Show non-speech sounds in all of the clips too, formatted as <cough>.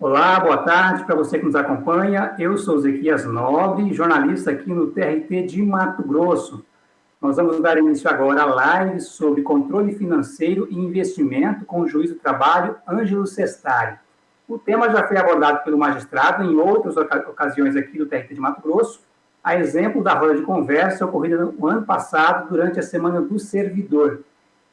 Olá, boa tarde para você que nos acompanha. Eu sou Zequias Nobre, jornalista aqui no TRT de Mato Grosso. Nós vamos dar início agora à live sobre controle financeiro e investimento com o juiz do trabalho, Ângelo Sestari. O tema já foi abordado pelo magistrado em outras ocasiões aqui do TRT de Mato Grosso, a exemplo da roda de conversa ocorrida no ano passado durante a Semana do Servidor.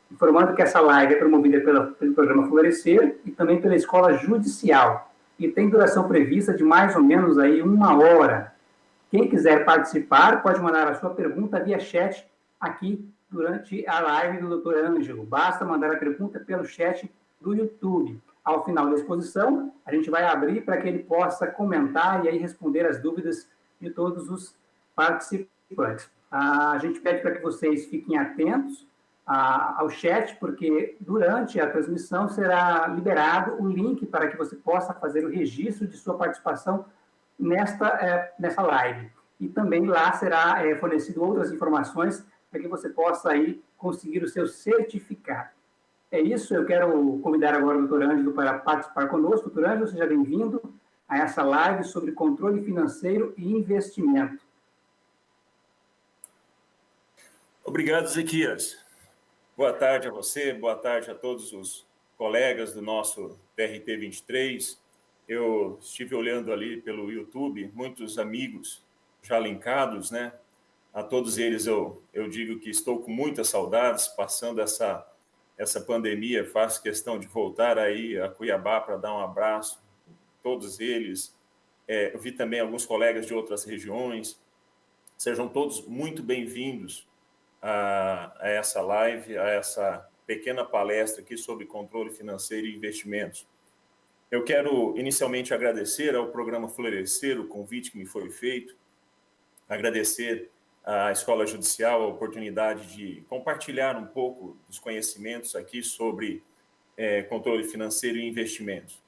Informando que essa live é promovida pela, pelo programa Florescer e também pela Escola Judicial e tem duração prevista de mais ou menos aí uma hora. Quem quiser participar pode mandar a sua pergunta via chat aqui durante a live do Dr. Ângelo. Basta mandar a pergunta pelo chat do YouTube. Ao final da exposição, a gente vai abrir para que ele possa comentar e aí responder as dúvidas de todos os participantes. A gente pede para que vocês fiquem atentos ao chat, porque durante a transmissão será liberado o link para que você possa fazer o registro de sua participação nesta, é, nessa live. E também lá será é, fornecido outras informações para que você possa aí conseguir o seu certificado. É isso, eu quero convidar agora o doutor Ângelo para participar conosco. Doutor Ângelo, seja bem-vindo a essa live sobre controle financeiro e investimento. Obrigado, Zequias. Boa tarde a você, boa tarde a todos os colegas do nosso TRT 23. Eu estive olhando ali pelo YouTube, muitos amigos já linkados, né? A todos eles eu, eu digo que estou com muitas saudades, passando essa, essa pandemia, faço questão de voltar aí a Cuiabá para dar um abraço, todos eles. É, eu vi também alguns colegas de outras regiões. Sejam todos muito bem-vindos a, a essa live, a essa pequena palestra aqui sobre controle financeiro e investimentos. Eu quero inicialmente agradecer ao programa Florescer o convite que me foi feito, agradecer à Escola Judicial a oportunidade de compartilhar um pouco dos conhecimentos aqui sobre é, controle financeiro e investimentos.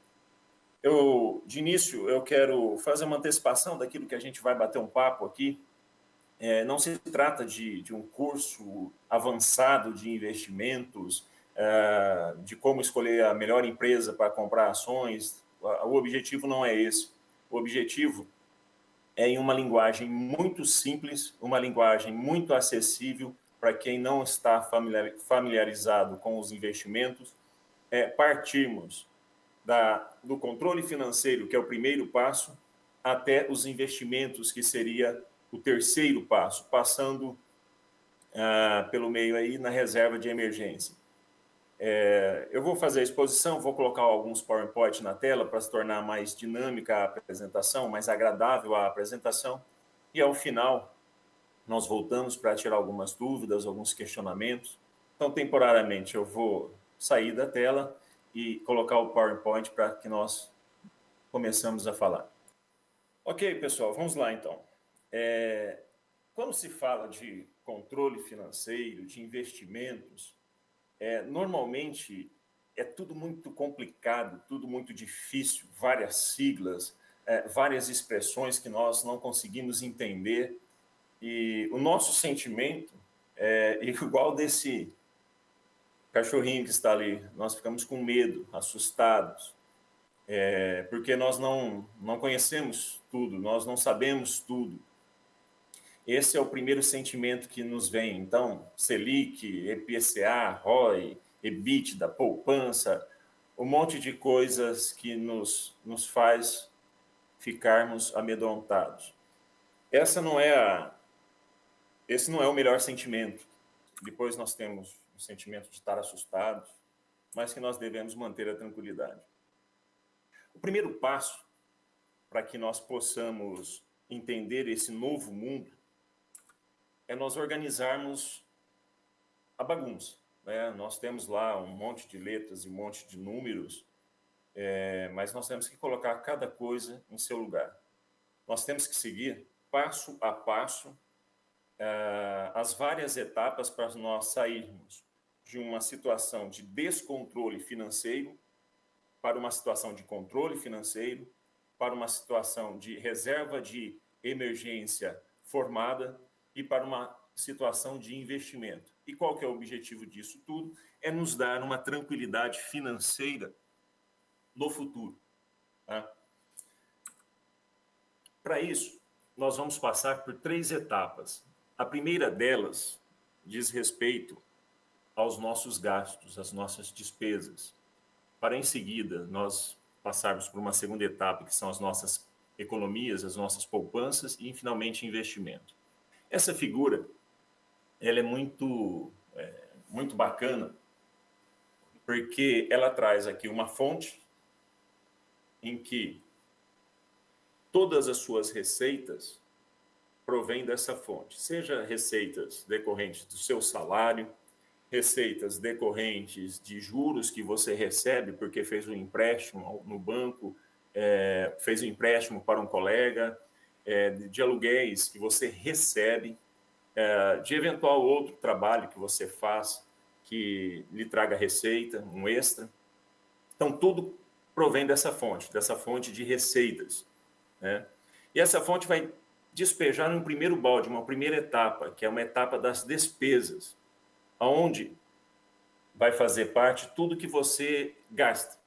Eu, de início, eu quero fazer uma antecipação daquilo que a gente vai bater um papo aqui, é, não se trata de, de, um curso avançado de investimentos, é, de como escolher a melhor empresa para comprar ações. O objetivo não é esse. O objetivo é em uma linguagem muito simples, uma linguagem muito acessível para quem não está familiarizado com os investimentos, é partirmos da, do controle financeiro, que é o primeiro passo, até os investimentos, que seria o terceiro passo, passando ah, pelo meio aí na reserva de emergência. É, eu vou fazer a exposição, vou colocar alguns PowerPoint na tela para se tornar mais dinâmica a apresentação, mais agradável a apresentação, e ao final nós voltamos para tirar algumas dúvidas, alguns questionamentos. Então, temporariamente, eu vou sair da tela e colocar o PowerPoint para que nós começamos a falar. Ok, pessoal, vamos lá então. É, quando se fala de controle financeiro, de investimentos, é, normalmente é tudo muito complicado, tudo muito difícil, várias siglas, é, várias expressões que nós não conseguimos entender. E o nosso sentimento é <laughs> igual desse cachorrinho que está ali. Nós ficamos com medo, assustados, é, porque nós não, não conhecemos tudo, nós não sabemos tudo. Esse é o primeiro sentimento que nos vem. Então, Selic, EPCA, ROI, EBITDA, poupança, um monte de coisas que nos, nos faz ficarmos amedrontados. Essa não é a, esse não é o melhor sentimento. Depois nós temos o sentimento de estar assustados, mas que nós devemos manter a tranquilidade. O primeiro passo para que nós possamos entender esse novo mundo é nós organizarmos a bagunça. Né? Nós temos lá um monte de letras e um monte de números, é, mas nós temos que colocar cada coisa em seu lugar. Nós temos que seguir passo a passo é, as várias etapas para nós sairmos de uma situação de descontrole financeiro para uma situação de controle financeiro, para uma situação de reserva de emergência formada e para uma situação de investimento. E qual que é o objetivo disso tudo? É nos dar uma tranquilidade financeira no futuro. Tá? Para isso, nós vamos passar por três etapas. A primeira delas diz respeito aos nossos gastos, às nossas despesas. Para em seguida nós passarmos por uma segunda etapa, que são as nossas economias, as nossas poupanças e finalmente investimento. Essa figura, ela é muito, é, muito bacana, porque ela traz aqui uma fonte em que todas as suas receitas provêm dessa fonte, seja receitas decorrentes do seu salário, receitas decorrentes de juros que você recebe porque fez um empréstimo no banco, é, fez um empréstimo para um colega, é, de aluguéis que você recebe, é, de eventual outro trabalho que você faz que lhe traga receita, um extra. Então, tudo provém dessa fonte, dessa fonte de receitas. Né? E essa fonte vai despejar num primeiro balde, uma primeira etapa, que é uma etapa das despesas, aonde vai fazer parte tudo que você gasta.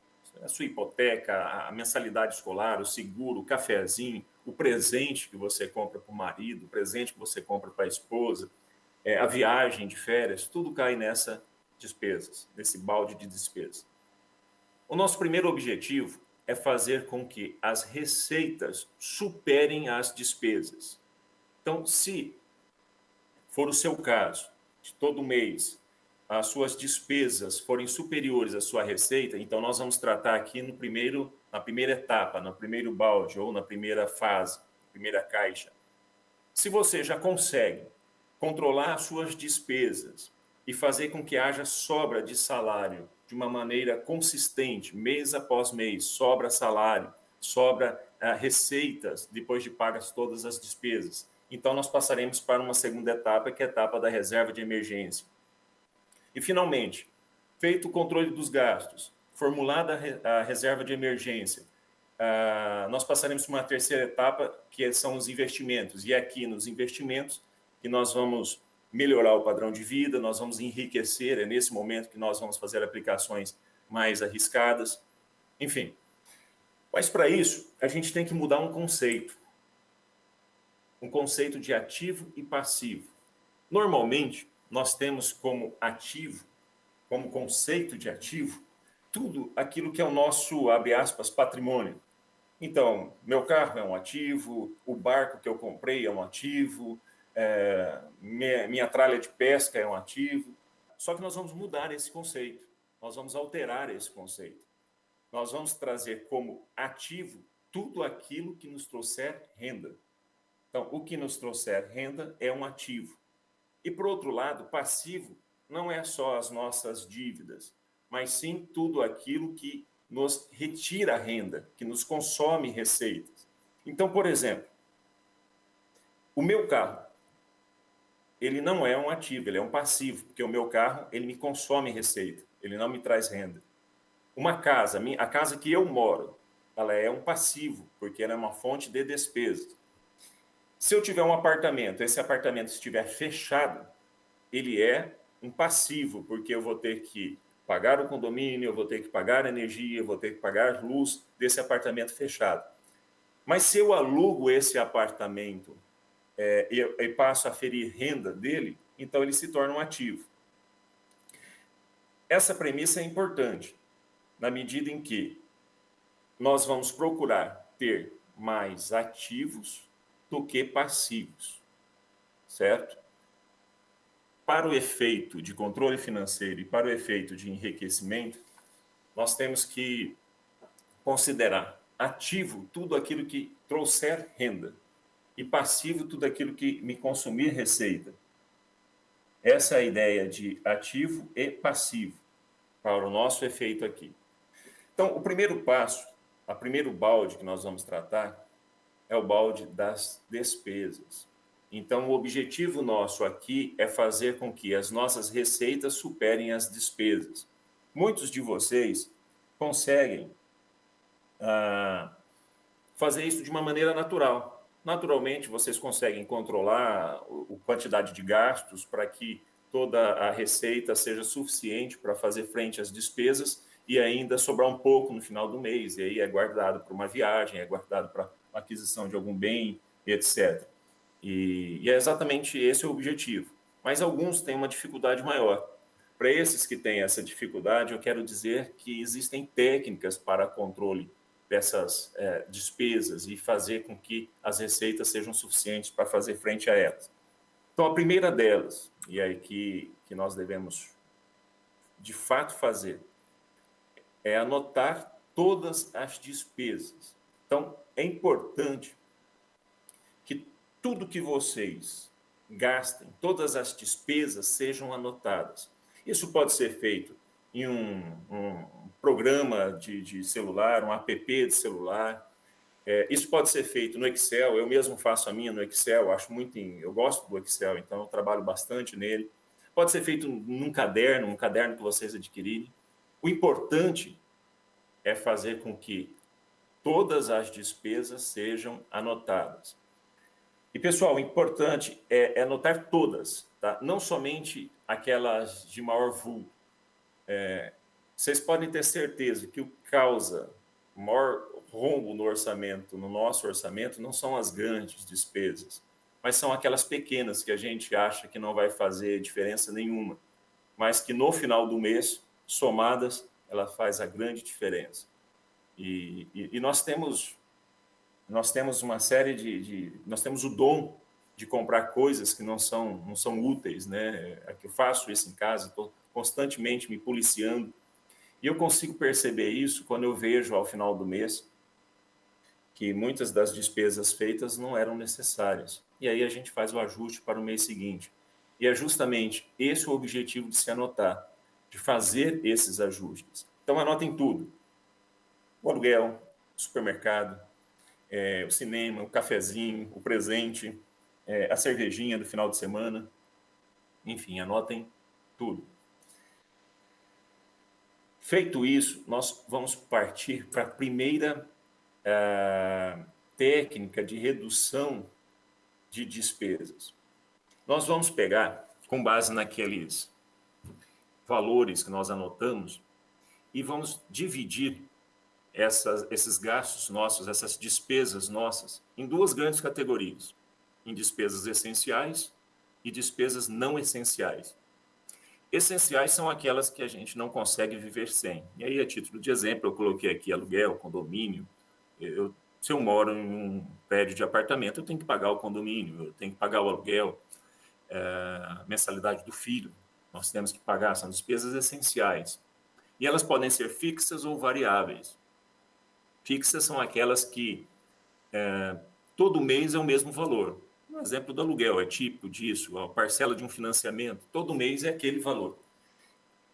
A sua hipoteca, a mensalidade escolar, o seguro, o cafezinho, o presente que você compra para o marido, o presente que você compra para a esposa, é, a viagem de férias, tudo cai nessa despesas, nesse balde de despesas. O nosso primeiro objetivo é fazer com que as receitas superem as despesas. Então, se for o seu caso, de todo mês as suas despesas forem superiores à sua receita, então nós vamos tratar aqui no primeiro, na primeira etapa, no primeiro balde ou na primeira fase, primeira caixa. Se você já consegue controlar as suas despesas e fazer com que haja sobra de salário de uma maneira consistente, mês após mês, sobra salário, sobra uh, receitas depois de pagas todas as despesas. Então nós passaremos para uma segunda etapa, que é a etapa da reserva de emergência e, finalmente, feito o controle dos gastos, formulada a reserva de emergência, uh, nós passaremos para uma terceira etapa, que são os investimentos. E é aqui nos investimentos que nós vamos melhorar o padrão de vida, nós vamos enriquecer, é nesse momento que nós vamos fazer aplicações mais arriscadas, enfim. Mas para isso, a gente tem que mudar um conceito. Um conceito de ativo e passivo. Normalmente, nós temos como ativo, como conceito de ativo, tudo aquilo que é o nosso, abre aspas, patrimônio. Então, meu carro é um ativo, o barco que eu comprei é um ativo, é, minha, minha tralha de pesca é um ativo. Só que nós vamos mudar esse conceito, nós vamos alterar esse conceito. Nós vamos trazer como ativo tudo aquilo que nos trouxer renda. Então, o que nos trouxer renda é um ativo. E, por outro lado, passivo não é só as nossas dívidas, mas sim tudo aquilo que nos retira renda, que nos consome receitas. Então, por exemplo, o meu carro, ele não é um ativo, ele é um passivo, porque o meu carro, ele me consome receita, ele não me traz renda. Uma casa, a casa que eu moro, ela é um passivo, porque ela é uma fonte de despesas. Se eu tiver um apartamento, esse apartamento estiver fechado, ele é um passivo, porque eu vou ter que pagar o condomínio, eu vou ter que pagar a energia, eu vou ter que pagar a luz desse apartamento fechado. Mas se eu alugo esse apartamento é, e, e passo a ferir renda dele, então ele se torna um ativo. Essa premissa é importante, na medida em que nós vamos procurar ter mais ativos do que passivos, certo? Para o efeito de controle financeiro e para o efeito de enriquecimento, nós temos que considerar ativo tudo aquilo que trouxer renda e passivo tudo aquilo que me consumir receita. Essa é a ideia de ativo e passivo para o nosso efeito aqui. Então, o primeiro passo, a primeiro balde que nós vamos tratar é o balde das despesas. Então, o objetivo nosso aqui é fazer com que as nossas receitas superem as despesas. Muitos de vocês conseguem ah, fazer isso de uma maneira natural. Naturalmente, vocês conseguem controlar a quantidade de gastos para que toda a receita seja suficiente para fazer frente às despesas e ainda sobrar um pouco no final do mês, e aí é guardado para uma viagem, é guardado para aquisição de algum bem, etc. E, e é exatamente esse o objetivo. Mas alguns têm uma dificuldade maior. Para esses que têm essa dificuldade, eu quero dizer que existem técnicas para controle dessas é, despesas e fazer com que as receitas sejam suficientes para fazer frente a elas. Então, a primeira delas, e aí que, nós devemos de fato fazer, é anotar todas as despesas. Então, é importante tudo que vocês gastem, todas as despesas sejam anotadas. Isso pode ser feito em um, um programa de, de, celular, um app de celular. É, isso pode ser feito no Excel. Eu mesmo faço a minha no Excel. Acho muito, em, eu gosto do Excel, então eu trabalho bastante nele. Pode ser feito num caderno, um caderno que vocês adquirirem. O importante é fazer com que todas as despesas sejam anotadas. E, pessoal, o importante é, é anotar todas, tá? não somente aquelas de maior vulto. É, vocês podem ter certeza que o que causa maior rombo no orçamento, no nosso orçamento, não são as grandes despesas, mas são aquelas pequenas que a gente acha que não vai fazer diferença nenhuma, mas que no final do mês, somadas, ela faz a grande diferença. E, e, e nós temos nós temos uma série de, de, nós temos o dom de comprar coisas que não são não são úteis, né? É eu faço isso em casa, estou constantemente me policiando e eu consigo perceber isso quando eu vejo ao final do mês que muitas das despesas feitas não eram necessárias. E aí a gente faz o ajuste para o mês seguinte. E é justamente esse o objetivo de se anotar, de fazer esses ajustes. Então anotem tudo: o aluguel, supermercado, é, o cinema, o cafezinho, o presente, é, a cervejinha do final de semana. Enfim, anotem tudo. Feito isso, nós vamos partir para a primeira uh, técnica de redução de despesas. Nós vamos pegar, com base naqueles valores que nós anotamos, e vamos dividir essas, esses gastos nossos, essas despesas nossas, em duas grandes categorias: em despesas essenciais e despesas não essenciais. Essenciais são aquelas que a gente não consegue viver sem. E aí, a título de exemplo, eu coloquei aqui aluguel, condomínio. Eu, se eu moro em um prédio de apartamento, eu tenho que pagar o condomínio, eu tenho que pagar o aluguel, é, a mensalidade do filho. Nós temos que pagar, são despesas essenciais. E elas podem ser fixas ou variáveis. Fixas são aquelas que é, todo mês é o mesmo valor. Um exemplo do aluguel é típico disso, a parcela de um financiamento, todo mês é aquele valor.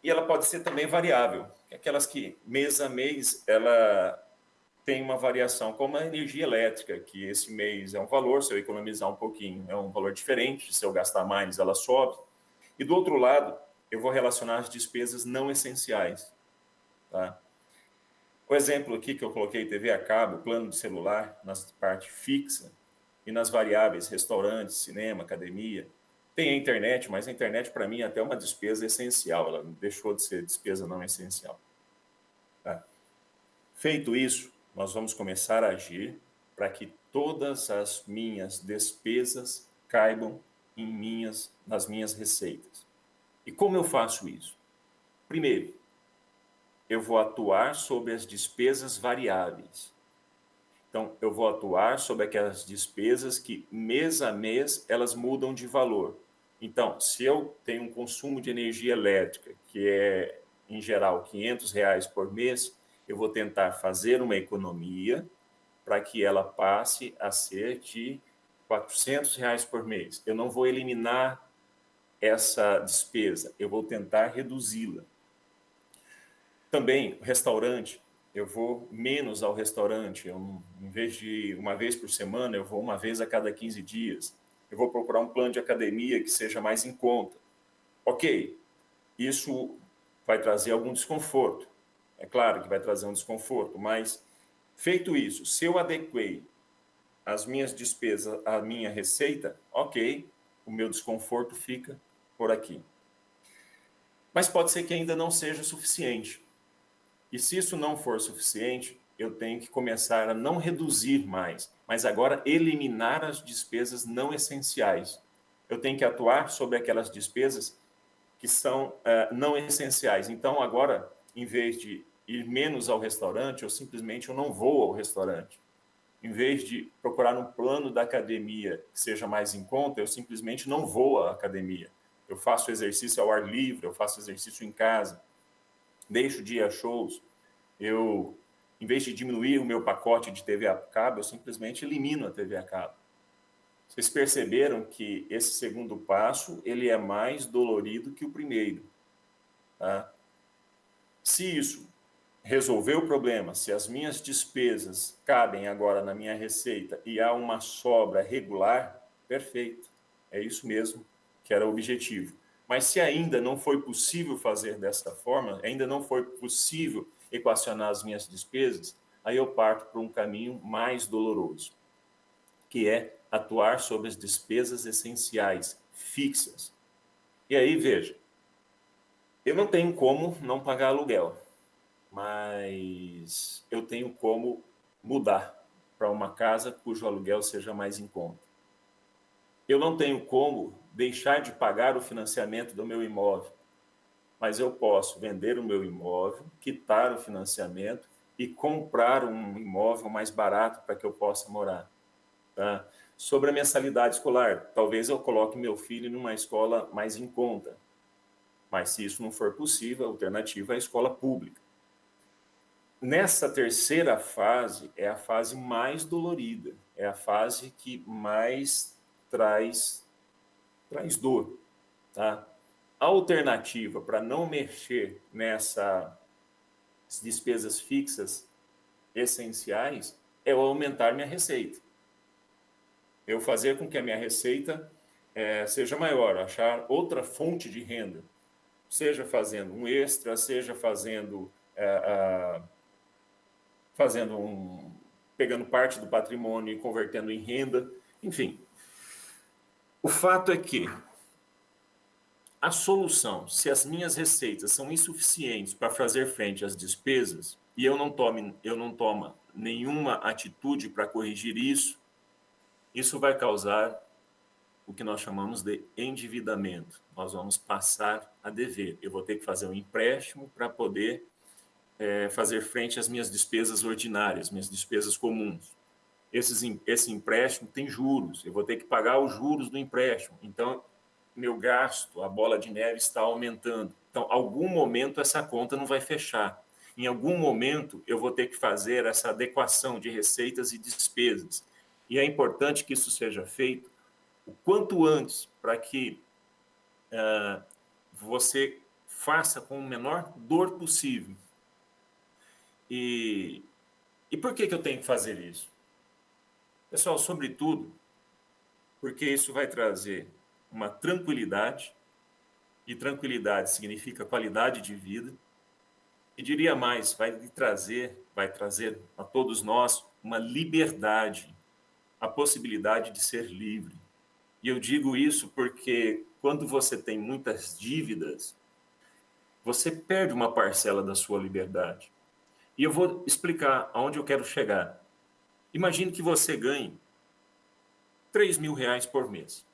E ela pode ser também variável, aquelas que mês a mês ela tem uma variação, como a energia elétrica, que esse mês é um valor, se eu economizar um pouquinho, é um valor diferente, se eu gastar mais, ela sobe. E do outro lado, eu vou relacionar as despesas não essenciais. Tá? O exemplo aqui que eu coloquei, TV a cabo, plano de celular, na parte fixa, e nas variáveis restaurantes, cinema, academia. Tem a internet, mas a internet para mim é até uma despesa essencial, ela deixou de ser despesa não essencial. Tá? Feito isso, nós vamos começar a agir para que todas as minhas despesas caibam em minhas, nas minhas receitas. E como eu faço isso? Primeiro, eu vou atuar sobre as despesas variáveis. Então, eu vou atuar sobre aquelas despesas que mês a mês elas mudam de valor. Então, se eu tenho um consumo de energia elétrica que é, em geral, 500 reais por mês, eu vou tentar fazer uma economia para que ela passe a ser de 400 reais por mês. Eu não vou eliminar essa despesa, eu vou tentar reduzi-la. Também, restaurante, eu vou menos ao restaurante. Eu, em vez de uma vez por semana, eu vou uma vez a cada 15 dias. Eu vou procurar um plano de academia que seja mais em conta. Ok, isso vai trazer algum desconforto. É claro que vai trazer um desconforto, mas feito isso, se eu adequei as minhas despesas à minha receita, ok, o meu desconforto fica por aqui. Mas pode ser que ainda não seja suficiente. E se isso não for suficiente, eu tenho que começar a não reduzir mais, mas agora eliminar as despesas não essenciais. Eu tenho que atuar sobre aquelas despesas que são uh, não essenciais. Então, agora, em vez de ir menos ao restaurante, eu simplesmente eu não vou ao restaurante. Em vez de procurar um plano da academia que seja mais em conta, eu simplesmente não vou à academia. Eu faço exercício ao ar livre, eu faço exercício em casa, deixo de ir a shows, eu em vez de diminuir o meu pacote de TV a cabo, eu simplesmente elimino a TV a cabo. Vocês perceberam que esse segundo passo ele é mais dolorido que o primeiro. Tá? Se isso resolver o problema, se as minhas despesas cabem agora na minha receita e há uma sobra regular, perfeito. É isso mesmo que era o objetivo. Mas se ainda não foi possível fazer dessa forma, ainda não foi possível equacionar as minhas despesas, aí eu parto para um caminho mais doloroso, que é atuar sobre as despesas essenciais, fixas. E aí, veja, eu não tenho como não pagar aluguel, mas eu tenho como mudar para uma casa cujo aluguel seja mais em conta. Eu não tenho como deixar de pagar o financiamento do meu imóvel, mas eu posso vender o meu imóvel, quitar o financiamento e comprar um imóvel mais barato para que eu possa morar. Tá? Sobre a mensalidade escolar, talvez eu coloque meu filho numa escola mais em conta, mas se isso não for possível, a alternativa é a escola pública. Nessa terceira fase, é a fase mais dolorida, é a fase que mais traz, traz dor, tá? A alternativa para não mexer nessas despesas fixas essenciais é eu aumentar minha receita. Eu fazer com que a minha receita é, seja maior, achar outra fonte de renda, seja fazendo um extra, seja fazendo é, fazendo um pegando parte do patrimônio e convertendo em renda, enfim. O fato é que a solução, se as minhas receitas são insuficientes para fazer frente às despesas e eu não tome, eu não tomo nenhuma atitude para corrigir isso, isso vai causar o que nós chamamos de endividamento. Nós vamos passar a dever. Eu vou ter que fazer um empréstimo para poder é, fazer frente às minhas despesas ordinárias, minhas despesas comuns. Esses, esse empréstimo tem juros, eu vou ter que pagar os juros do empréstimo. Então, meu gasto, a bola de neve está aumentando. Então, algum momento essa conta não vai fechar. Em algum momento eu vou ter que fazer essa adequação de receitas e despesas. E é importante que isso seja feito o quanto antes, para que uh, você faça com o menor dor possível. E, e por que, que eu tenho que fazer isso? Pessoal, sobretudo, porque isso vai trazer uma tranquilidade, e tranquilidade significa qualidade de vida, e diria mais, vai trazer, vai trazer a todos nós uma liberdade, a possibilidade de ser livre. E eu digo isso porque quando você tem muitas dívidas, você perde uma parcela da sua liberdade. E eu vou explicar aonde eu quero chegar. Imagine que você ganhe 3 mil reais por mês.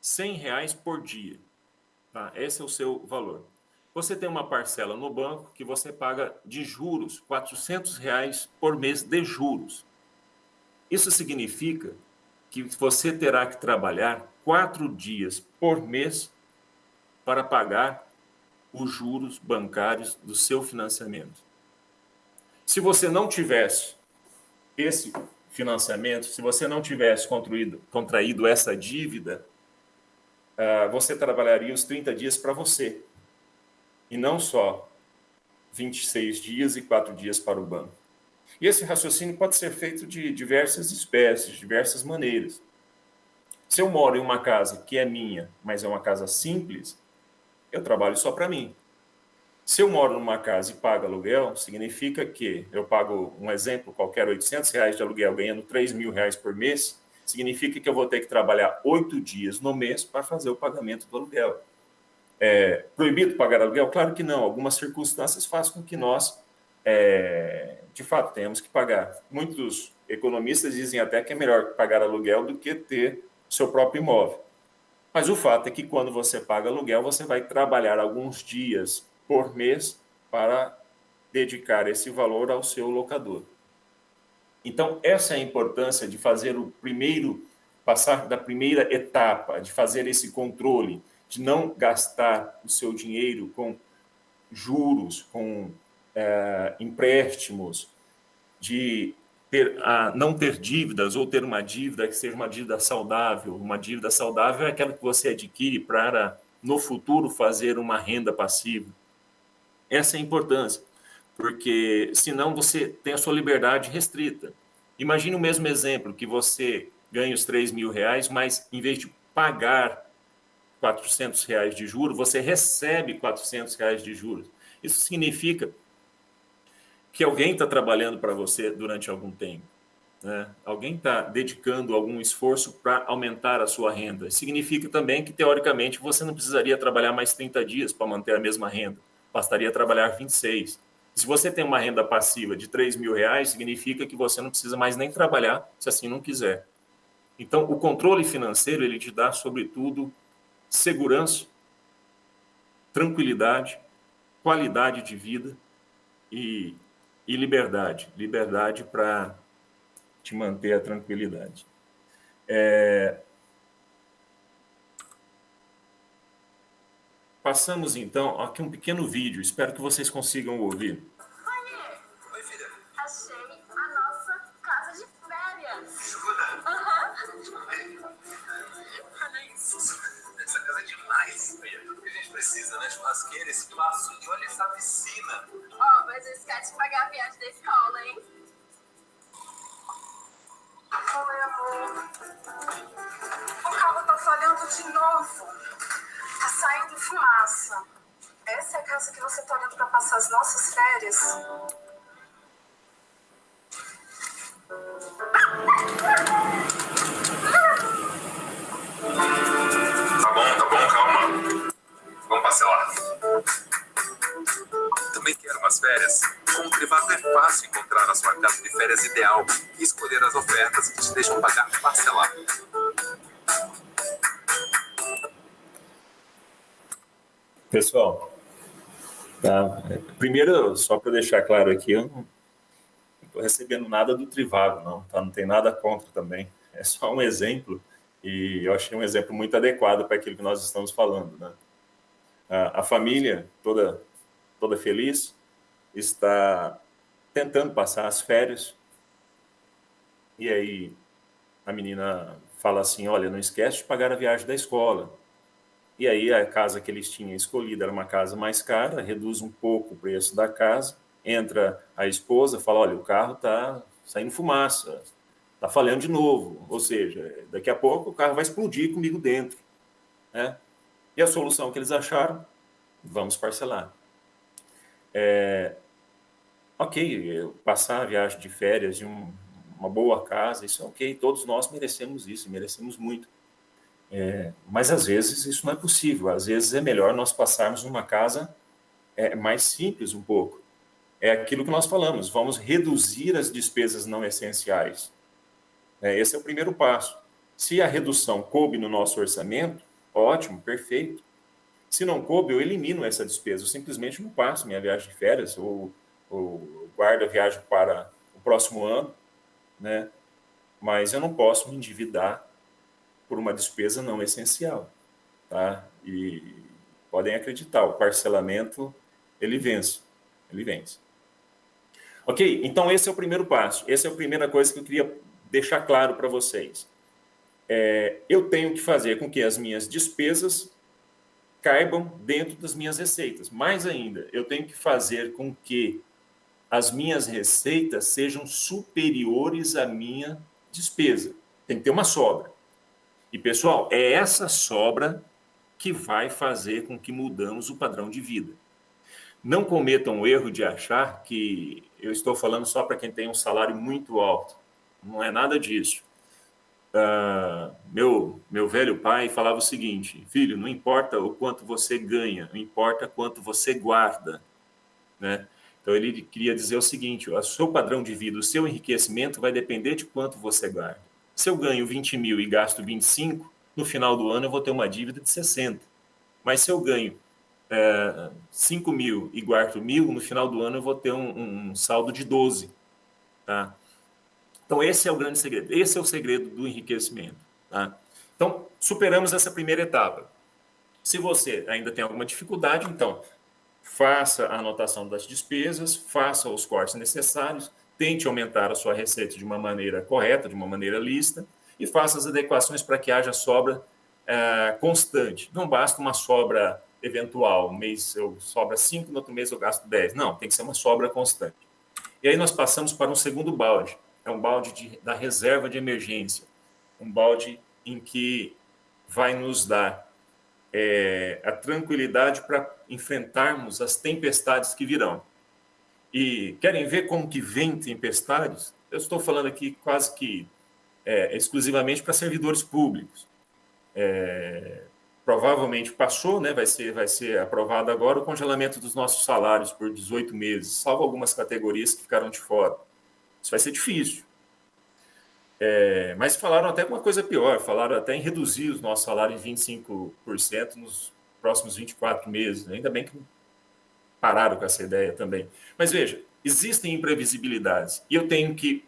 100 reais por dia. Tá? Esse é o seu valor. Você tem uma parcela no banco que você paga de juros, 400 reais por mês de juros. Isso significa que você terá que trabalhar quatro dias por mês para pagar os juros bancários do seu financiamento. Se você não tivesse esse financiamento, se você não tivesse contraído, contraído essa dívida, ah, você trabalharia os 30 dias para você, e não só 26 dias e 4 dias para o banco. E esse raciocínio pode ser feito de diversas espécies, diversas maneiras. Se eu moro em uma casa que é minha, mas é uma casa simples, eu trabalho só para mim. Se eu moro numa casa e pago aluguel, significa que eu pago, um exemplo qualquer, 800 reais de aluguel, ganhando 3 mil reais por mês, significa que eu vou ter que trabalhar oito dias no mês para fazer o pagamento do aluguel. é proibido pagar aluguel? Claro que não. Algumas circunstâncias fazem com que nós, é, de fato, tenhamos que pagar. Muitos economistas dizem até que é melhor pagar aluguel do que ter seu próprio imóvel. Mas o fato é que quando você paga aluguel, você vai trabalhar alguns dias por mês para dedicar esse valor ao seu locador. Então, essa é a importância de fazer o primeiro, passar da primeira etapa, de fazer esse controle, de não gastar o seu dinheiro com juros, com é, empréstimos, de ter, a, não ter dívidas ou ter uma dívida que seja uma dívida saudável. Uma dívida saudável é aquela que você adquire para, no futuro, fazer uma renda passiva. Essa é a importância porque senão você tem a sua liberdade restrita. Imagine o mesmo exemplo, que você ganha os 3 mil reais, mas em vez de pagar 400 reais de juros, você recebe 400 reais de juros. Isso significa que alguém está trabalhando para você durante algum tempo. Né? Alguém está dedicando algum esforço para aumentar a sua renda. Significa também que, teoricamente, você não precisaria trabalhar mais 30 dias para manter a mesma renda. Bastaria trabalhar 26. Se você tem uma renda passiva de 3 mil reais, significa que você não precisa mais nem trabalhar se assim não quiser. Então, o controle financeiro, ele te dá, sobretudo, segurança, tranquilidade, qualidade de vida e, e liberdade. Liberdade para te manter a tranquilidade. É, Passamos então aqui um pequeno vídeo, espero que vocês consigam ouvir. Oi, filha. Achei a nossa casa de férias. Jura? Aham. Olha isso. Essa casa é demais. É tudo que a gente precisa, né? Churrasqueira, espaço e olha essa piscina. Ó, oh, mas eu esquece de pagar a viagem da escola, hein? Oi, amor. O carro tá falhando de novo saindo fumaça. Essa é a casa que você está olhando para passar as nossas férias? Tá bom, tá bom, calma. Vamos lá. Também quero umas férias? Com o privado é fácil encontrar a sua casa de férias ideal e escolher as ofertas que te deixam pagar parcelado. Pessoal, tá? primeiro, só para deixar claro aqui, eu não estou recebendo nada do Trivago, não, tá? Não tem nada contra também. É só um exemplo e eu achei um exemplo muito adequado para aquilo que nós estamos falando, né? A, a família toda toda feliz está tentando passar as férias e aí a menina fala assim, olha, não esquece de pagar a viagem da escola. E aí a casa que eles tinham escolhido era uma casa mais cara, reduz um pouco o preço da casa, entra a esposa, fala, olha, o carro está saindo fumaça, está falhando de novo, ou seja, daqui a pouco o carro vai explodir comigo dentro. Né? E a solução que eles acharam, vamos parcelar. É, ok, passar a viagem de férias em um, uma boa casa, isso é ok, todos nós merecemos isso, merecemos muito. É, mas às vezes isso não é possível, às vezes é melhor nós passarmos numa casa é, mais simples um pouco. É aquilo que nós falamos, vamos reduzir as despesas não essenciais. É, esse é o primeiro passo. Se a redução coube no nosso orçamento, ótimo, perfeito. Se não coube, eu elimino essa despesa, eu simplesmente não passo minha viagem de férias ou, ou guardo a viagem para o próximo ano, né? mas eu não posso me endividar por uma despesa não essencial. Tá? E podem acreditar, o parcelamento, ele vence. Ele vence. Ok? Então, esse é o primeiro passo. Essa é a primeira coisa que eu queria deixar claro para vocês. É, eu tenho que fazer com que as minhas despesas caibam dentro das minhas receitas. Mais ainda, eu tenho que fazer com que as minhas receitas sejam superiores à minha despesa. Tem que ter uma sobra. E, pessoal, é essa sobra que vai fazer com que mudamos o padrão de vida. Não cometam o erro de achar que eu estou falando só para quem tem um salário muito alto. Não é nada disso. uh, meu, meu velho pai falava o seguinte: filho, não importa o quanto você ganha, não importa quanto você guarda. Né? Então, ele queria dizer o seguinte: o seu padrão de vida, o seu enriquecimento vai depender de quanto você guarda. Se eu ganho 20 mil e gasto 25, no final do ano eu vou ter uma dívida de 60. Mas se eu ganho é, 5 mil e guardo mil, no final do ano eu vou ter um, um saldo de 12. Tá? Então, esse é o grande segredo. Esse é o segredo do enriquecimento. Tá? Então, superamos essa primeira etapa. Se você ainda tem alguma dificuldade, então, faça a anotação das despesas, faça os cortes necessários, tente aumentar a sua receita de uma maneira correta, de uma maneira lista, e faça as adequações para que haja sobra é, constante. Não basta uma sobra eventual, um mês eu sobra 5, no outro mês eu gasto 10. Não, tem que ser uma sobra constante. E aí nós passamos para um segundo balde, é um balde de, da reserva de emergência, um balde em que vai nos dar é, a tranquilidade para enfrentarmos as tempestades que virão. E querem ver como que vem tempestades? Eu estou falando aqui quase que é, exclusivamente para servidores públicos. É, provavelmente passou, né, vai, ser, vai ser aprovado agora o congelamento dos nossos salários por 18 meses, salvo algumas categorias que ficaram de fora. Isso vai ser difícil. É, mas falaram até uma coisa pior, falaram até em reduzir os nossos salários em 25% nos próximos 24 meses. Ainda bem que pararam com essa ideia também. Mas veja, existem imprevisibilidades e eu tenho que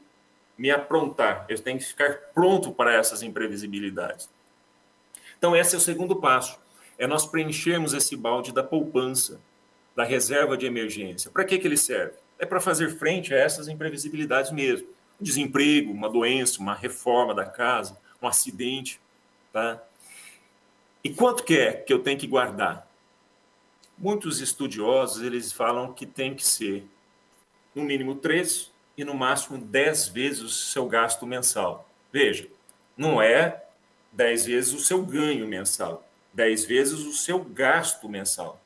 me aprontar, eu tenho que ficar pronto para essas imprevisibilidades. Então, esse é o segundo passo, é nós preenchermos esse balde da poupança, da reserva de emergência. Para que, que ele serve? É para fazer frente a essas imprevisibilidades mesmo desemprego, uma doença, uma reforma da casa, um acidente, tá? E quanto que é que eu tenho que guardar? Muitos estudiosos, eles falam que tem que ser no mínimo três e no máximo dez vezes o seu gasto mensal. Veja, não é dez vezes o seu ganho mensal, dez vezes o seu gasto mensal.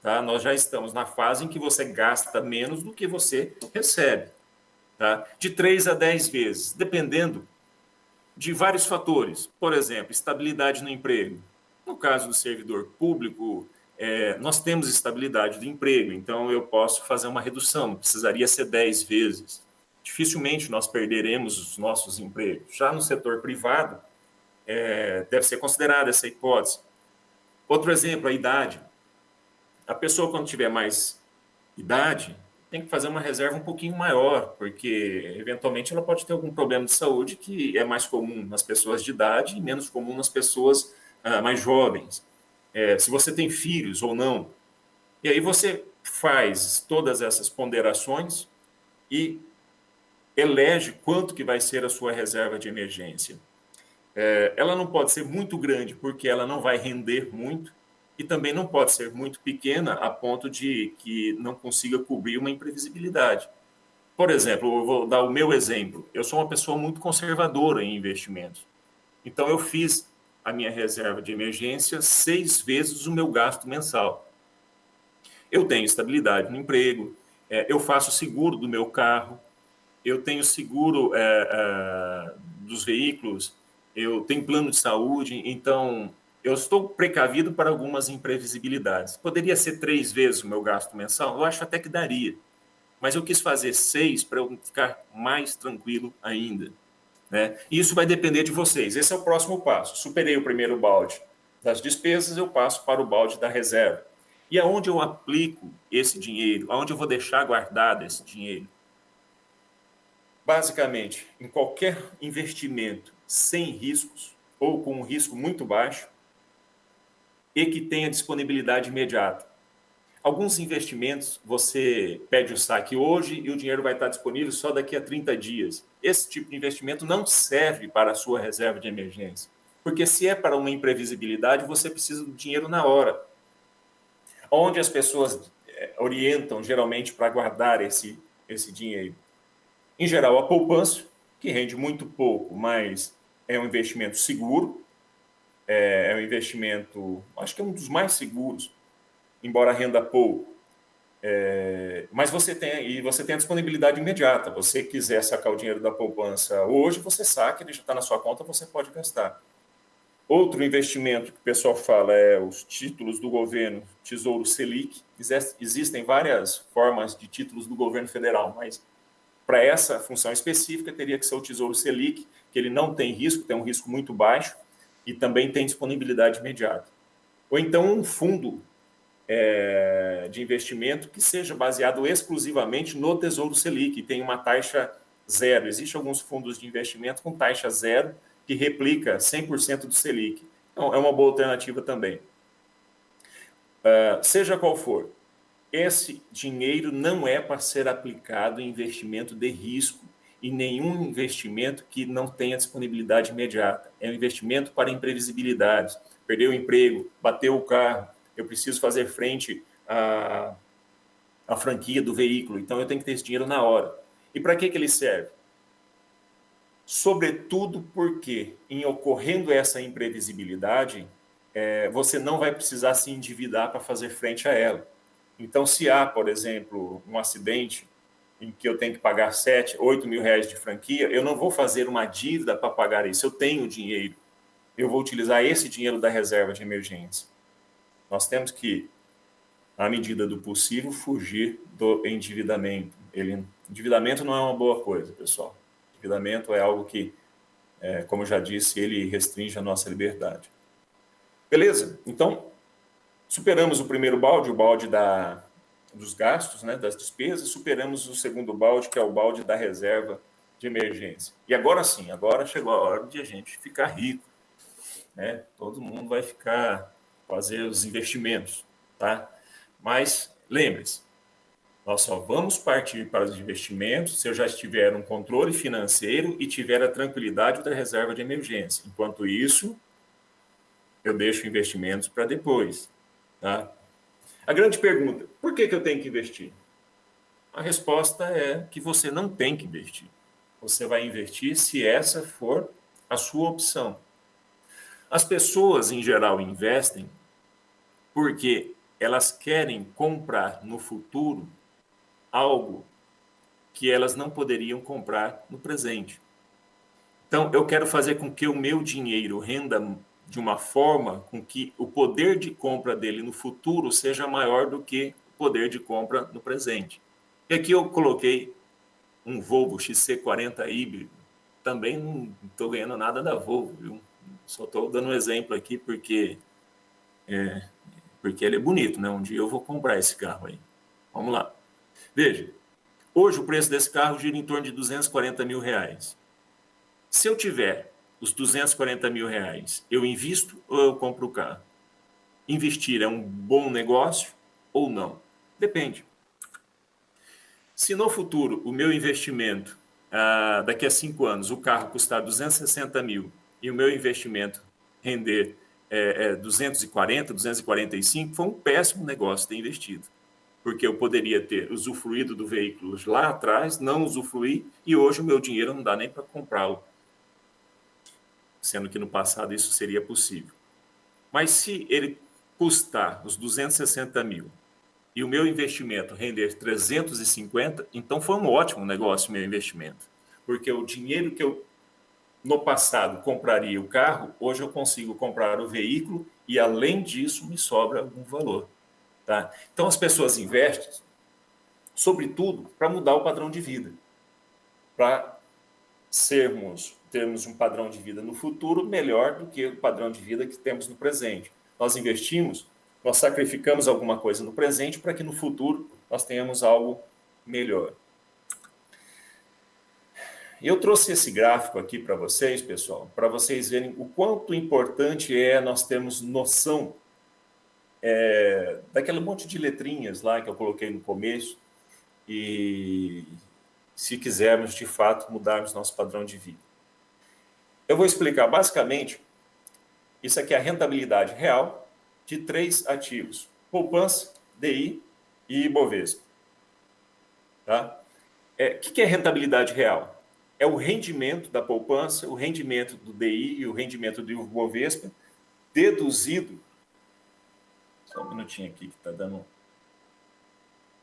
Tá? Nós já estamos na fase em que você gasta menos do que você recebe tá? de 3 a 10 vezes, dependendo de vários fatores. Por exemplo, estabilidade no emprego. No caso do servidor público, é, nós temos estabilidade do emprego, então eu posso fazer uma redução, precisaria ser 10 vezes. Dificilmente nós perderemos os nossos empregos. Já no setor privado, é, deve ser considerada essa hipótese. Outro exemplo, a idade. A pessoa, quando tiver mais idade, tem que fazer uma reserva um pouquinho maior, porque eventualmente ela pode ter algum problema de saúde que é mais comum nas pessoas de idade e menos comum nas pessoas ah, mais jovens. É, se você tem filhos ou não. E aí você faz todas essas ponderações e elege quanto que vai ser a sua reserva de emergência. É, ela não pode ser muito grande, porque ela não vai render muito, e também não pode ser muito pequena a ponto de que não consiga cobrir uma imprevisibilidade. Por exemplo, eu vou dar o meu exemplo. Eu sou uma pessoa muito conservadora em investimentos. Então, eu fiz a minha reserva de emergência seis vezes o meu gasto mensal. Eu tenho estabilidade no emprego, é, eu faço seguro do meu carro, eu tenho seguro é, é, dos veículos, eu tenho plano de saúde, então eu estou precavido para algumas imprevisibilidades. Poderia ser três vezes o meu gasto mensal? Eu acho até que daria. Mas eu quis fazer seis para eu ficar mais tranquilo ainda. Né? Isso vai depender de vocês. Esse é o próximo passo. Superei o primeiro balde das despesas, eu passo para o balde da reserva. E aonde eu aplico esse dinheiro? Aonde eu vou deixar guardado esse dinheiro? Basicamente, em qualquer investimento sem riscos ou com um risco muito baixo, e que tenha disponibilidade imediata. Alguns investimentos você pede o saque hoje e o dinheiro vai estar disponível só daqui a 30 dias. Esse tipo de investimento não serve para a sua reserva de emergência, porque se é para uma imprevisibilidade, você precisa do dinheiro na hora. Onde as pessoas eh, orientam geralmente para guardar esse, esse dinheiro? Em geral, a poupança, que rende muito pouco, mas é um investimento seguro, é, é um investimento, acho que é um dos mais seguros, embora renda pouco. É, mas você tem e você tem a disponibilidade imediata. Você quiser sacar o dinheiro da poupança hoje, você saca, ele já está na sua conta, você pode gastar. Outro investimento que o pessoal fala é os títulos do governo, Tesouro Selic. Existem várias formas de títulos do governo federal, mas para essa função específica teria que ser o Tesouro Selic, que ele não tem risco, tem um risco muito baixo e também tem disponibilidade imediata. Ou então um fundo é, de investimento que seja baseado exclusivamente no Tesouro Selic, tem uma taxa zero. Existem alguns fundos de investimento com taxa zero, que replica 100% do Selic. Então, é uma boa alternativa também. Uh, seja qual for, esse dinheiro não é para ser aplicado em investimento de risco e nenhum investimento que não tenha disponibilidade imediata. É um investimento para imprevisibilidades. Perdeu o emprego, bateu o carro, eu preciso fazer frente à, à franquia do veículo, então eu tenho que ter esse dinheiro na hora. E para que, que ele serve? Sobretudo porque, em ocorrendo essa imprevisibilidade, é, você não vai precisar se endividar para fazer frente a ela. Então, se há, por exemplo, um acidente em que eu tenho que pagar 7, 8 mil reais de franquia, eu não vou fazer uma dívida para pagar isso. Eu tenho dinheiro. Eu vou utilizar esse dinheiro da reserva de emergência. Nós temos que, à medida do possível, fugir do endividamento. Ele, endividamento não é uma boa coisa, pessoal. Endividamento é algo que, é, como já disse, ele restringe a nossa liberdade. Beleza? Então, superamos o primeiro balde, o balde da, dos gastos, né, das despesas, superamos o segundo balde, que é o balde da reserva de emergência. E agora sim, agora chegou a hora de a gente ficar rico. Né? Todo mundo vai ficar, fazer os investimentos, tá? Mas lembre-se, nós só vamos partir para os investimentos se eu já estiver um controle financeiro e tiver a tranquilidade da reserva de emergência. Enquanto isso, eu deixo investimentos para depois. Tá? A grande pergunta: por que, que eu tenho que investir? A resposta é que você não tem que investir. Você vai investir se essa for a sua opção. As pessoas, em geral, investem porque elas querem comprar no futuro algo que elas não poderiam comprar no presente. Então, eu quero fazer com que o meu dinheiro renda de uma forma com que o poder de compra dele no futuro seja maior do que o poder de compra no presente. E aqui eu coloquei um Volvo XC40 híbrido. Também não estou ganhando nada da Volvo, viu? Só estou dando um exemplo aqui porque é, porque ele é bonito, né? Um dia eu vou comprar esse carro aí. Vamos lá. Veja, hoje o preço desse carro gira em torno de 240 mil reais. Se eu tiver os 240 mil reais, eu invisto ou eu compro o carro? Investir é um bom negócio ou não? Depende. Se no futuro o meu investimento, ah, daqui a cinco anos, o carro custar 260 mil e o meu investimento render é, é, 240, 245, foi um péssimo negócio ter investido. Porque eu poderia ter usufruído do veículo lá atrás, não usufruí, e hoje o meu dinheiro não dá nem para comprá-lo. Sendo que no passado isso seria possível. Mas se ele custar os 260 mil e o meu investimento render 350, então foi um ótimo negócio meu investimento. Porque o dinheiro que eu no passado compraria o carro, hoje eu consigo comprar o veículo e, além disso, me sobra algum valor. Tá? Então, as pessoas investem, sobretudo, para mudar o padrão de vida, para sermos, termos um padrão de vida no futuro melhor do que o padrão de vida que temos no presente. Nós investimos, nós sacrificamos alguma coisa no presente para que no futuro nós tenhamos algo melhor. Eu trouxe esse gráfico aqui para vocês, pessoal, para vocês verem o quanto importante é nós termos noção é, daquele monte de letrinhas lá que eu coloquei no começo e se quisermos de fato mudarmos nosso padrão de vida. Eu vou explicar basicamente, isso aqui é a rentabilidade real de três ativos, poupança, DI e Ibovespa. Tá? O é, que, que é rentabilidade real? É o rendimento da poupança, o rendimento do DI e o rendimento do Ibovespa, deduzido. Só um minutinho aqui que está dando.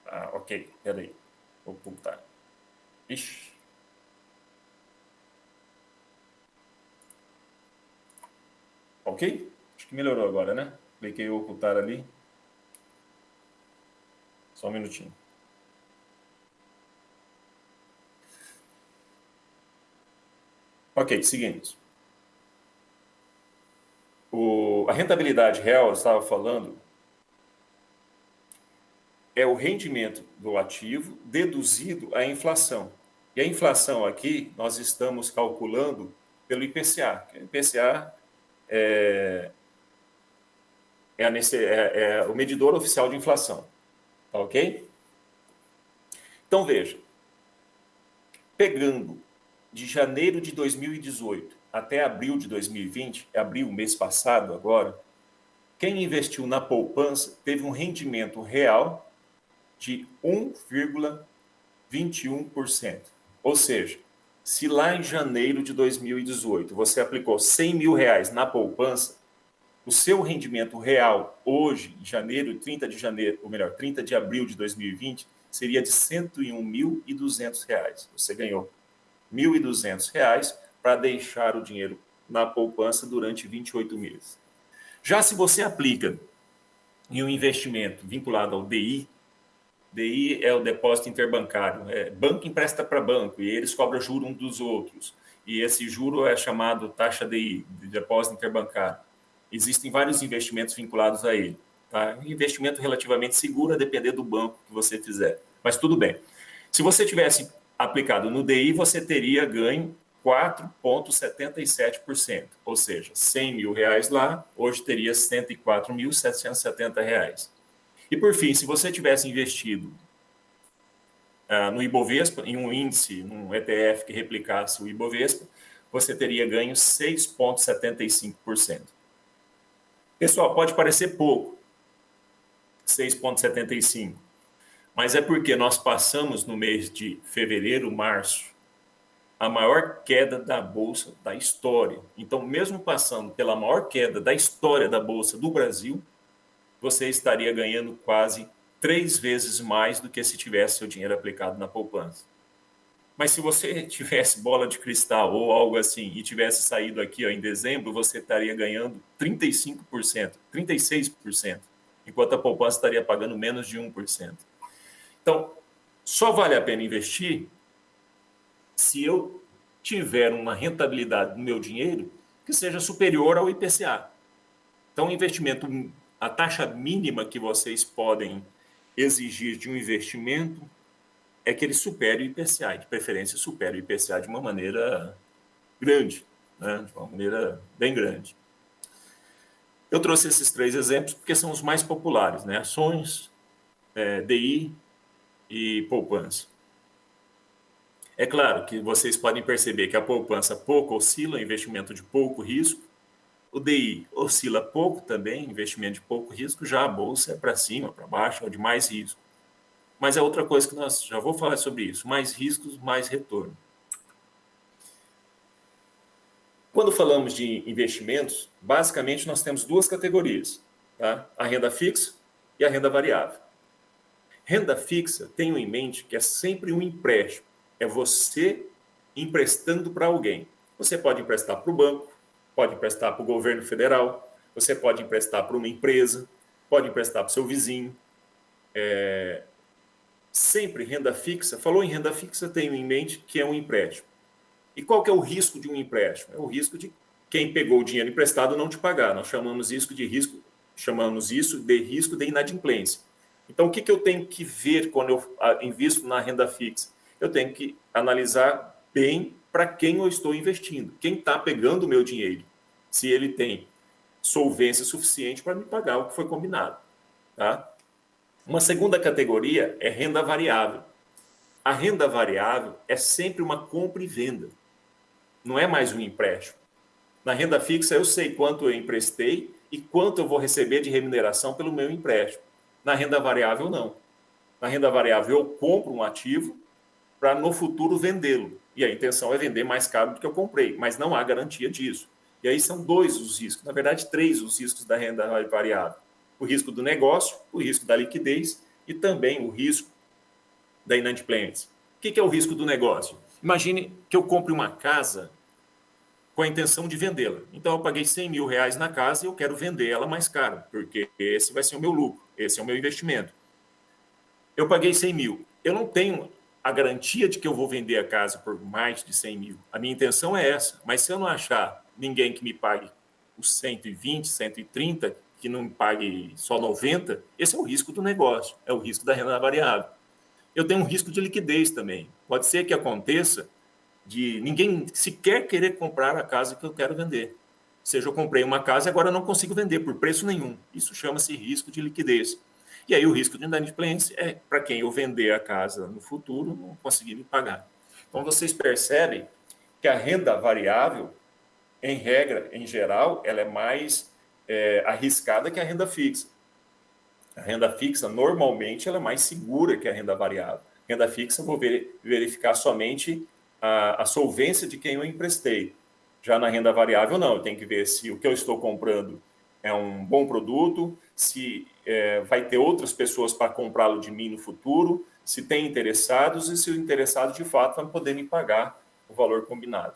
Ah, ok, peraí. Vou ocultar. Ixi. Ok? Acho que melhorou agora, né? Cliquei ocultar ali. Só um minutinho. Ok, seguimos. O, a rentabilidade real, eu estava falando, é o rendimento do ativo deduzido a inflação. E a inflação aqui, nós estamos calculando pelo IPCA. O IPCA é, é, a, é, é o medidor oficial de inflação. Tá ok? Então, veja. Pegando de janeiro de 2018 até abril de 2020, abril, mês passado agora, quem investiu na poupança teve um rendimento real de 1,21%. Ou seja, se lá em janeiro de 2018 você aplicou 100 mil reais na poupança, o seu rendimento real hoje, em janeiro, 30 de janeiro, ou melhor, 30 de abril de 2020, seria de R$ 101.200. Você ganhou R$ 1.200 para deixar o dinheiro na poupança durante 28 meses. Já se você aplica em um investimento vinculado ao DI, DI é o depósito interbancário. É, banco empresta para banco e eles cobram juro um dos outros. E esse juro é chamado taxa DI, de depósito interbancário. Existem vários investimentos vinculados a ele. Tá? Um investimento relativamente seguro a depender do banco que você fizer. Mas tudo bem. Se você tivesse aplicado no DI, você teria ganho 4,77%. Ou seja, 100 mil reais lá, hoje teria 104.770 reais. E por fim, se você tivesse investido uh, no Ibovespa, em um índice, num ETF que replicasse o Ibovespa, você teria ganho 6,75%. Pessoal, pode parecer pouco, 6,75%, mas é porque nós passamos no mês de fevereiro, março, a maior queda da bolsa da história. Então, mesmo passando pela maior queda da história da bolsa do Brasil, você estaria ganhando quase três vezes mais do que se tivesse seu dinheiro aplicado na poupança. Mas se você <laughs> tivesse bola de cristal ou algo assim e tivesse saído aqui ó, em dezembro, você estaria ganhando 35%, 36%, enquanto a poupança estaria pagando menos de 1%. Então, só vale a pena investir se eu tiver uma rentabilidade do meu dinheiro que seja superior ao IPCA. Então, investimento a taxa mínima que vocês podem exigir de um investimento é que ele supere o IPCA, de preferência supere o IPCA de uma maneira grande, né? de uma maneira bem grande. Eu trouxe esses três exemplos porque são os mais populares, né? ações, é, DI e poupança. É claro que vocês podem perceber que a poupança pouco oscila, investimento de pouco risco, o DI oscila pouco também, investimento de pouco risco, já a bolsa é para cima, para baixo, é de mais risco. Mas é outra coisa que nós já vou falar sobre isso, mais riscos, mais retorno. Quando falamos de investimentos, basicamente nós temos duas categorias, tá? A renda fixa e a renda variável. Renda fixa, tenho em mente que é sempre um empréstimo, é você emprestando para alguém. Você pode emprestar para o banco, pode emprestar para o governo federal, você pode emprestar para uma empresa, pode emprestar para o seu vizinho. É... Sempre renda fixa. Falou em renda fixa, tenho em mente que é um empréstimo. E qual que é o risco de um empréstimo? É o risco de quem pegou o dinheiro emprestado não te pagar. Nós chamamos isso de risco, chamamos isso de risco de inadimplência. Então, o que, que eu tenho que ver quando eu ah, invisto na renda fixa? Eu tenho que analisar bem para quem eu estou investindo, quem está pegando o meu dinheiro, se ele tem solvência suficiente para me pagar o que foi combinado. Tá? Uma segunda categoria é renda variável. A renda variável é sempre uma compra e venda, não é mais um empréstimo. Na renda fixa, eu sei quanto eu emprestei e quanto eu vou receber de remuneração pelo meu empréstimo. Na renda variável, não. Na renda variável, eu compro um ativo para no futuro vendê-lo e a intenção é vender mais caro do que eu comprei, mas não há garantia disso. E aí são dois os riscos, na verdade, três os riscos da renda variável: o risco do negócio, o risco da liquidez e também o risco da inadimplência. O que é o risco do negócio? Imagine que eu compre uma casa com a intenção de vendê-la. Então, eu paguei 100 mil reais na casa e eu quero vender ela mais caro, porque esse vai ser o meu lucro, esse é o meu investimento. Eu paguei 100 mil. Eu não tenho a garantia de que eu vou vender a casa por mais de 100 mil. A minha intenção é essa. Mas se eu não achar ninguém que me pague os 120, 130, que não me pague só 90, esse é o risco do negócio, é o risco da renda variável. Eu tenho um risco de liquidez também. Pode ser que aconteça de ninguém sequer querer comprar a casa que eu quero vender. Seja, eu comprei uma casa e agora não consigo vender por preço nenhum. Isso chama-se risco de liquidez. E aí o risco de inadimplência é para quem eu vender a casa no futuro não conseguir me pagar. Então vocês percebem que a renda variável, em regra, em geral, ela é mais é, arriscada que a renda fixa. A renda fixa, normalmente, ela é mais segura que a renda variável. Renda fixa, eu vou verificar somente a, a solvência de quem eu emprestei. Já na renda variável, não. Eu tenho que ver se o que eu estou comprando é um bom produto, se é, vai ter outras pessoas para comprá-lo de mim no futuro, se tem interessados e se o interessado de fato vai poder me pagar o valor combinado.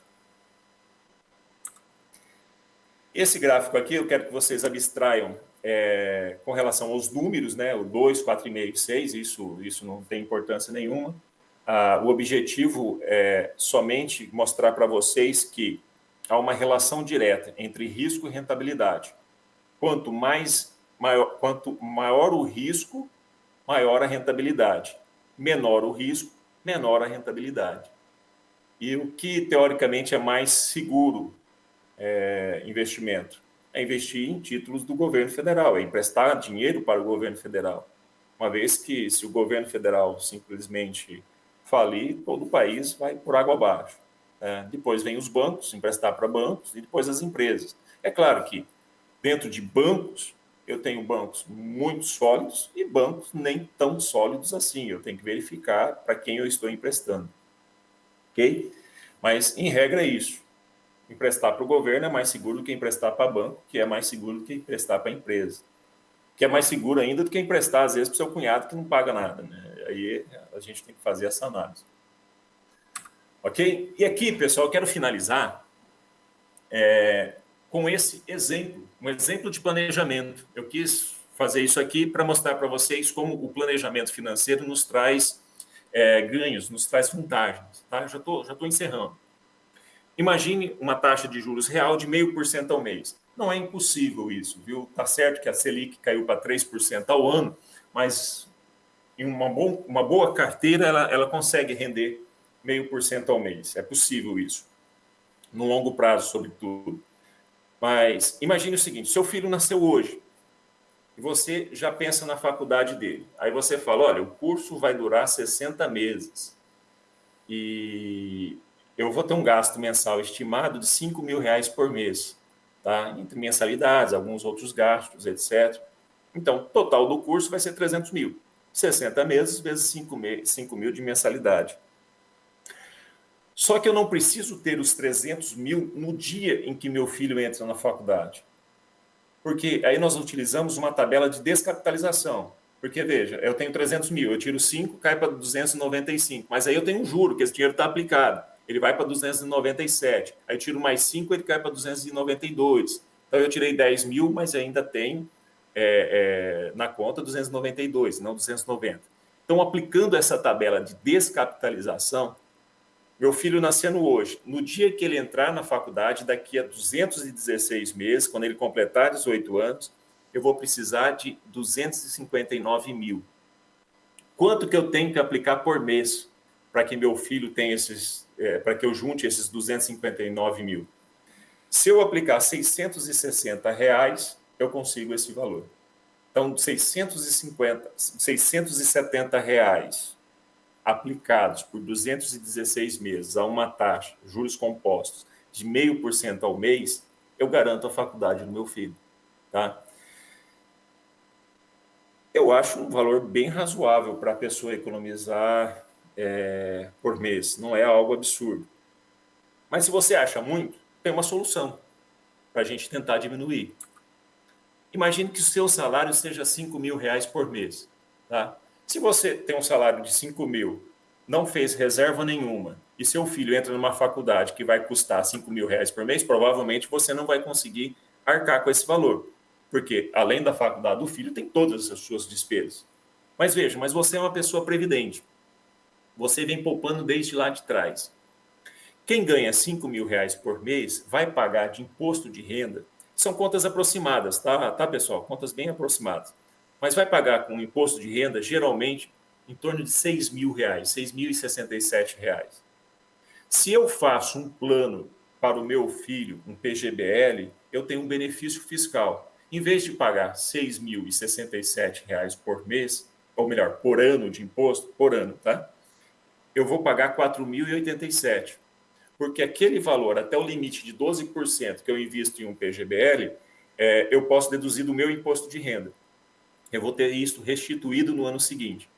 Esse gráfico aqui eu quero que vocês abstraiam é, com relação aos números, né? O 2, 4,5 6, isso, isso não tem importância nenhuma. Ah, o objetivo é somente mostrar para vocês que há uma relação direta entre risco e rentabilidade. Quanto mais maior, quanto maior o risco, maior a rentabilidade. Menor o risco, menor a rentabilidade. E o que teoricamente é mais seguro é, investimento? É investir em títulos do governo federal, é emprestar dinheiro para o governo federal. Uma vez que se o governo federal simplesmente falir, todo o país vai por água abaixo. É, depois vem os bancos, emprestar para bancos, e depois as empresas. É claro que dentro de bancos, eu tenho bancos muito sólidos e bancos nem tão sólidos assim. Eu tenho que verificar para quem eu estou emprestando. Ok? Mas, em regra, é isso. Emprestar para o governo é mais seguro do que emprestar para banco, que é mais seguro do que emprestar para empresa. Que é mais seguro ainda do que emprestar, às vezes, para o seu cunhado que não paga nada. Né? Aí a gente tem que fazer essa análise. Ok? E aqui, pessoal, eu quero finalizar é, com esse exemplo, um exemplo de planejamento. Eu quis fazer isso aqui para mostrar para vocês como o planejamento financeiro nos traz é, ganhos, nos traz vantagens. Tá? Já estou já tô encerrando. Imagine uma taxa de juros real de 0,5% ao mês. Não é impossível isso, viu? Tá certo que a Selic caiu para 3% ao ano, mas em uma, bom, uma boa carteira, ela, ela consegue render meio por cento ao mês. É possível isso. No longo prazo, sobretudo. Mas imagine o seguinte: seu filho nasceu hoje e você já pensa na faculdade dele. Aí você fala: olha, o curso vai durar 60 meses e eu vou ter um gasto mensal estimado de 5 mil reais por mês, tá? entre mensalidades, alguns outros gastos, etc. Então, total do curso vai ser 300 mil. 60 meses vezes 5, 5 mil de mensalidade. Só que eu não preciso ter os 300 mil no dia em que meu filho entra na faculdade. Porque aí nós utilizamos uma tabela de descapitalização. Porque, veja, eu tenho 300 mil, eu tiro 5, cai para 295. Mas aí eu tenho um juro, que esse dinheiro está aplicado. Ele vai para 297. Aí eu tiro mais 5, ele cai para 292. Então eu tirei 10 mil, mas ainda tenho é, é, na conta 292, não 290. Então, aplicando essa tabela de descapitalização, meu filho nascendo hoje, no dia que ele entrar na faculdade, daqui a 216 meses, quando ele completar 18 anos, eu vou precisar de 259 mil. Quanto que eu tenho que aplicar por mês para que meu filho tenha esses, é, para que eu junte esses 259 mil? Se eu aplicar 660 reais, eu consigo esse valor. Então, 650, 670 reais aplicados por 216 meses a uma taxa, juros compostos, de 0,5% ao mês, eu garanto a faculdade do meu filho. Tá? Eu acho um valor bem razoável para a pessoa economizar é, por mês, não é algo absurdo. Mas se você acha muito, tem uma solução para a gente tentar diminuir. Imagine que o seu salário seja 5 mil reais por mês. Tá? Se você tem um salário de 5 mil, não fez reserva nenhuma, e seu filho entra numa faculdade que vai custar 5 mil reais por mês, provavelmente você não vai conseguir arcar com esse valor. Porque, além da faculdade do filho, tem todas as suas despesas. Mas veja, mas você é uma pessoa previdente. Você vem poupando desde lá de trás. Quem ganha 5 mil reais por mês vai pagar de imposto de renda. São contas aproximadas, tá, tá pessoal? Contas bem aproximadas. Mas vai pagar com imposto de renda, geralmente, em torno de 6 mil reais, 6.067 reais. Se eu faço um plano para o meu filho, um PGBL, eu tenho um benefício fiscal. Em vez de pagar R$ 6.067 por mês, ou melhor, por ano de imposto, por ano, tá? Eu vou pagar R$ 4.087. Porque aquele valor, até o limite de 12% que eu invisto em um PGBL, é, eu posso deduzir do meu imposto de renda. Eu vou ter isso restituído no ano seguinte.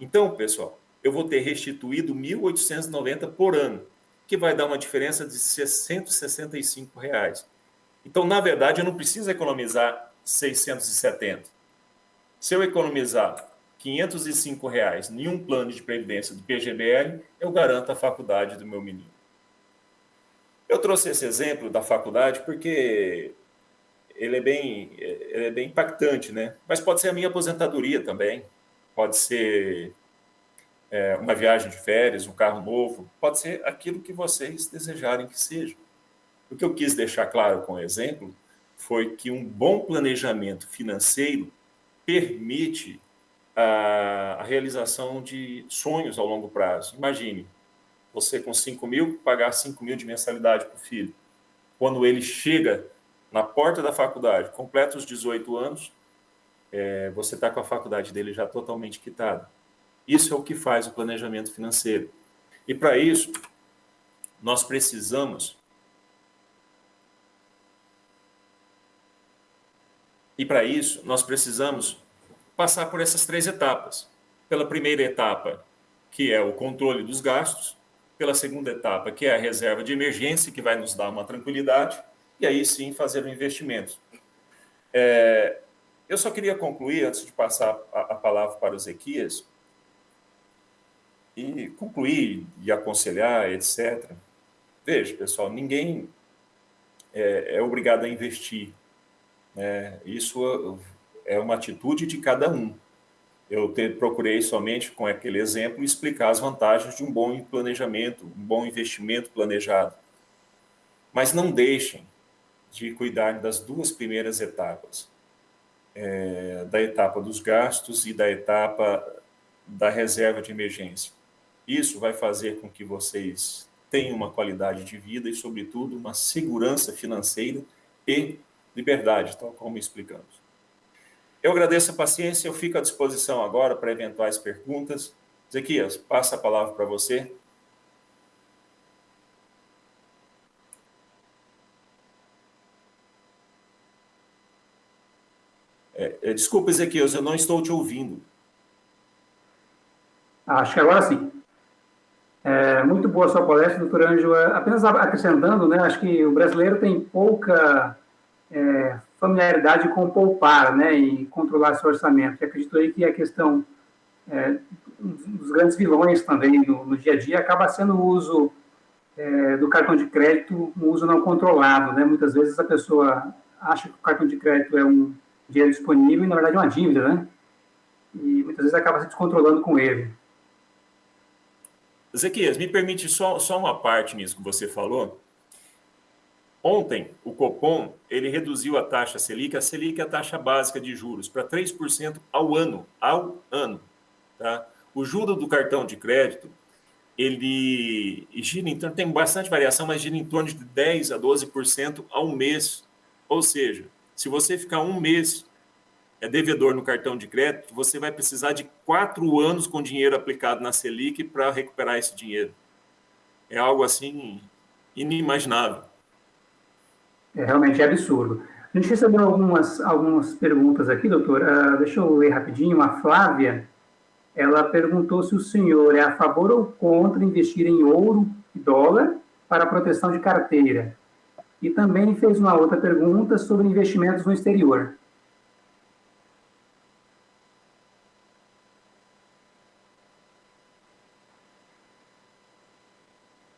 Então, pessoal, eu vou ter restituído 1.890 por ano, que vai dar uma diferença de 665 reais. Então, na verdade, eu não preciso economizar 670. Se eu economizar 505 reais em um plano de previdência do PGBL, eu garanto a faculdade do meu menino. Eu trouxe esse exemplo da faculdade porque ele é bem, ele é bem impactante, né? Mas pode ser a minha aposentadoria também, pode ser é, uma viagem de férias, um carro novo, pode ser aquilo que vocês desejarem que seja. O que eu quis deixar claro com o exemplo foi que um bom planejamento financeiro permite a, a realização de sonhos ao longo prazo. Imagine, você com 5 mil, pagar 5 mil de mensalidade para o filho. Quando ele chega na porta da faculdade, completa os 18 anos, é, você está com a faculdade dele já totalmente quitada. Isso é o que faz o planejamento financeiro. E para isso, nós precisamos. E para isso, nós precisamos passar por essas três etapas. Pela primeira etapa, que é o controle dos gastos, pela segunda etapa, que é a reserva de emergência, que vai nos dar uma tranquilidade, e aí sim fazer o investimento. É, eu só queria concluir, antes de passar a, a palavra para o Ezequias, e concluir e aconselhar, etc. Veja, pessoal, ninguém é, é obrigado a investir. Né? Isso é uma atitude de cada um. Eu te, procurei somente, com aquele exemplo, explicar as vantagens de um bom planejamento, um bom investimento planejado. Mas não deixem de cuidar das duas primeiras etapas, é, da etapa dos gastos e da etapa da reserva de emergência. Isso vai fazer com que vocês tenham uma qualidade de vida e, sobretudo, uma segurança financeira e liberdade, tal como explicamos. Eu agradeço a paciência, eu fico à disposição agora para eventuais perguntas. Zequias, passa a palavra para você. É, é, desculpa, Ezequias, eu não estou te ouvindo. Acho que agora sim. É, muito boa sua palestra, doutor Ângelo. É, apenas acrescentando, né, acho que o brasileiro tem pouca é, familiaridade com poupar né, e controlar seu orçamento. E acredito aí que a questão é, dos grandes vilões também no, no, dia a dia acaba sendo o uso é, do cartão de crédito, um uso não controlado. Né? Muitas vezes a pessoa acha que o cartão de crédito é um dinheiro disponível e, na verdade, uma dívida, né? E muitas vezes acaba se descontrolando com ele. Zequias, me permite só, só uma parte nisso que você falou. Ontem, o Copom ele reduziu a taxa Selic, a Selic é a taxa básica de juros, para 3% ao ano, ao ano. Tá? O juro do cartão de crédito, ele gira em torno, tem bastante variação, mas gira em torno de 10% a 12% ao mês. Ou seja, se você ficar um mês é devedor no cartão de crédito, você vai precisar de quatro anos com dinheiro aplicado na Selic para recuperar esse dinheiro. É algo assim inimaginável. É realmente absurdo. A gente recebeu algumas, algumas perguntas aqui, doutor. Uh, deixa eu ler rapidinho. A Flávia, ela perguntou se o senhor é a favor ou contra investir em ouro e dólar para proteção de carteira. E também fez uma outra pergunta sobre investimentos no exterior.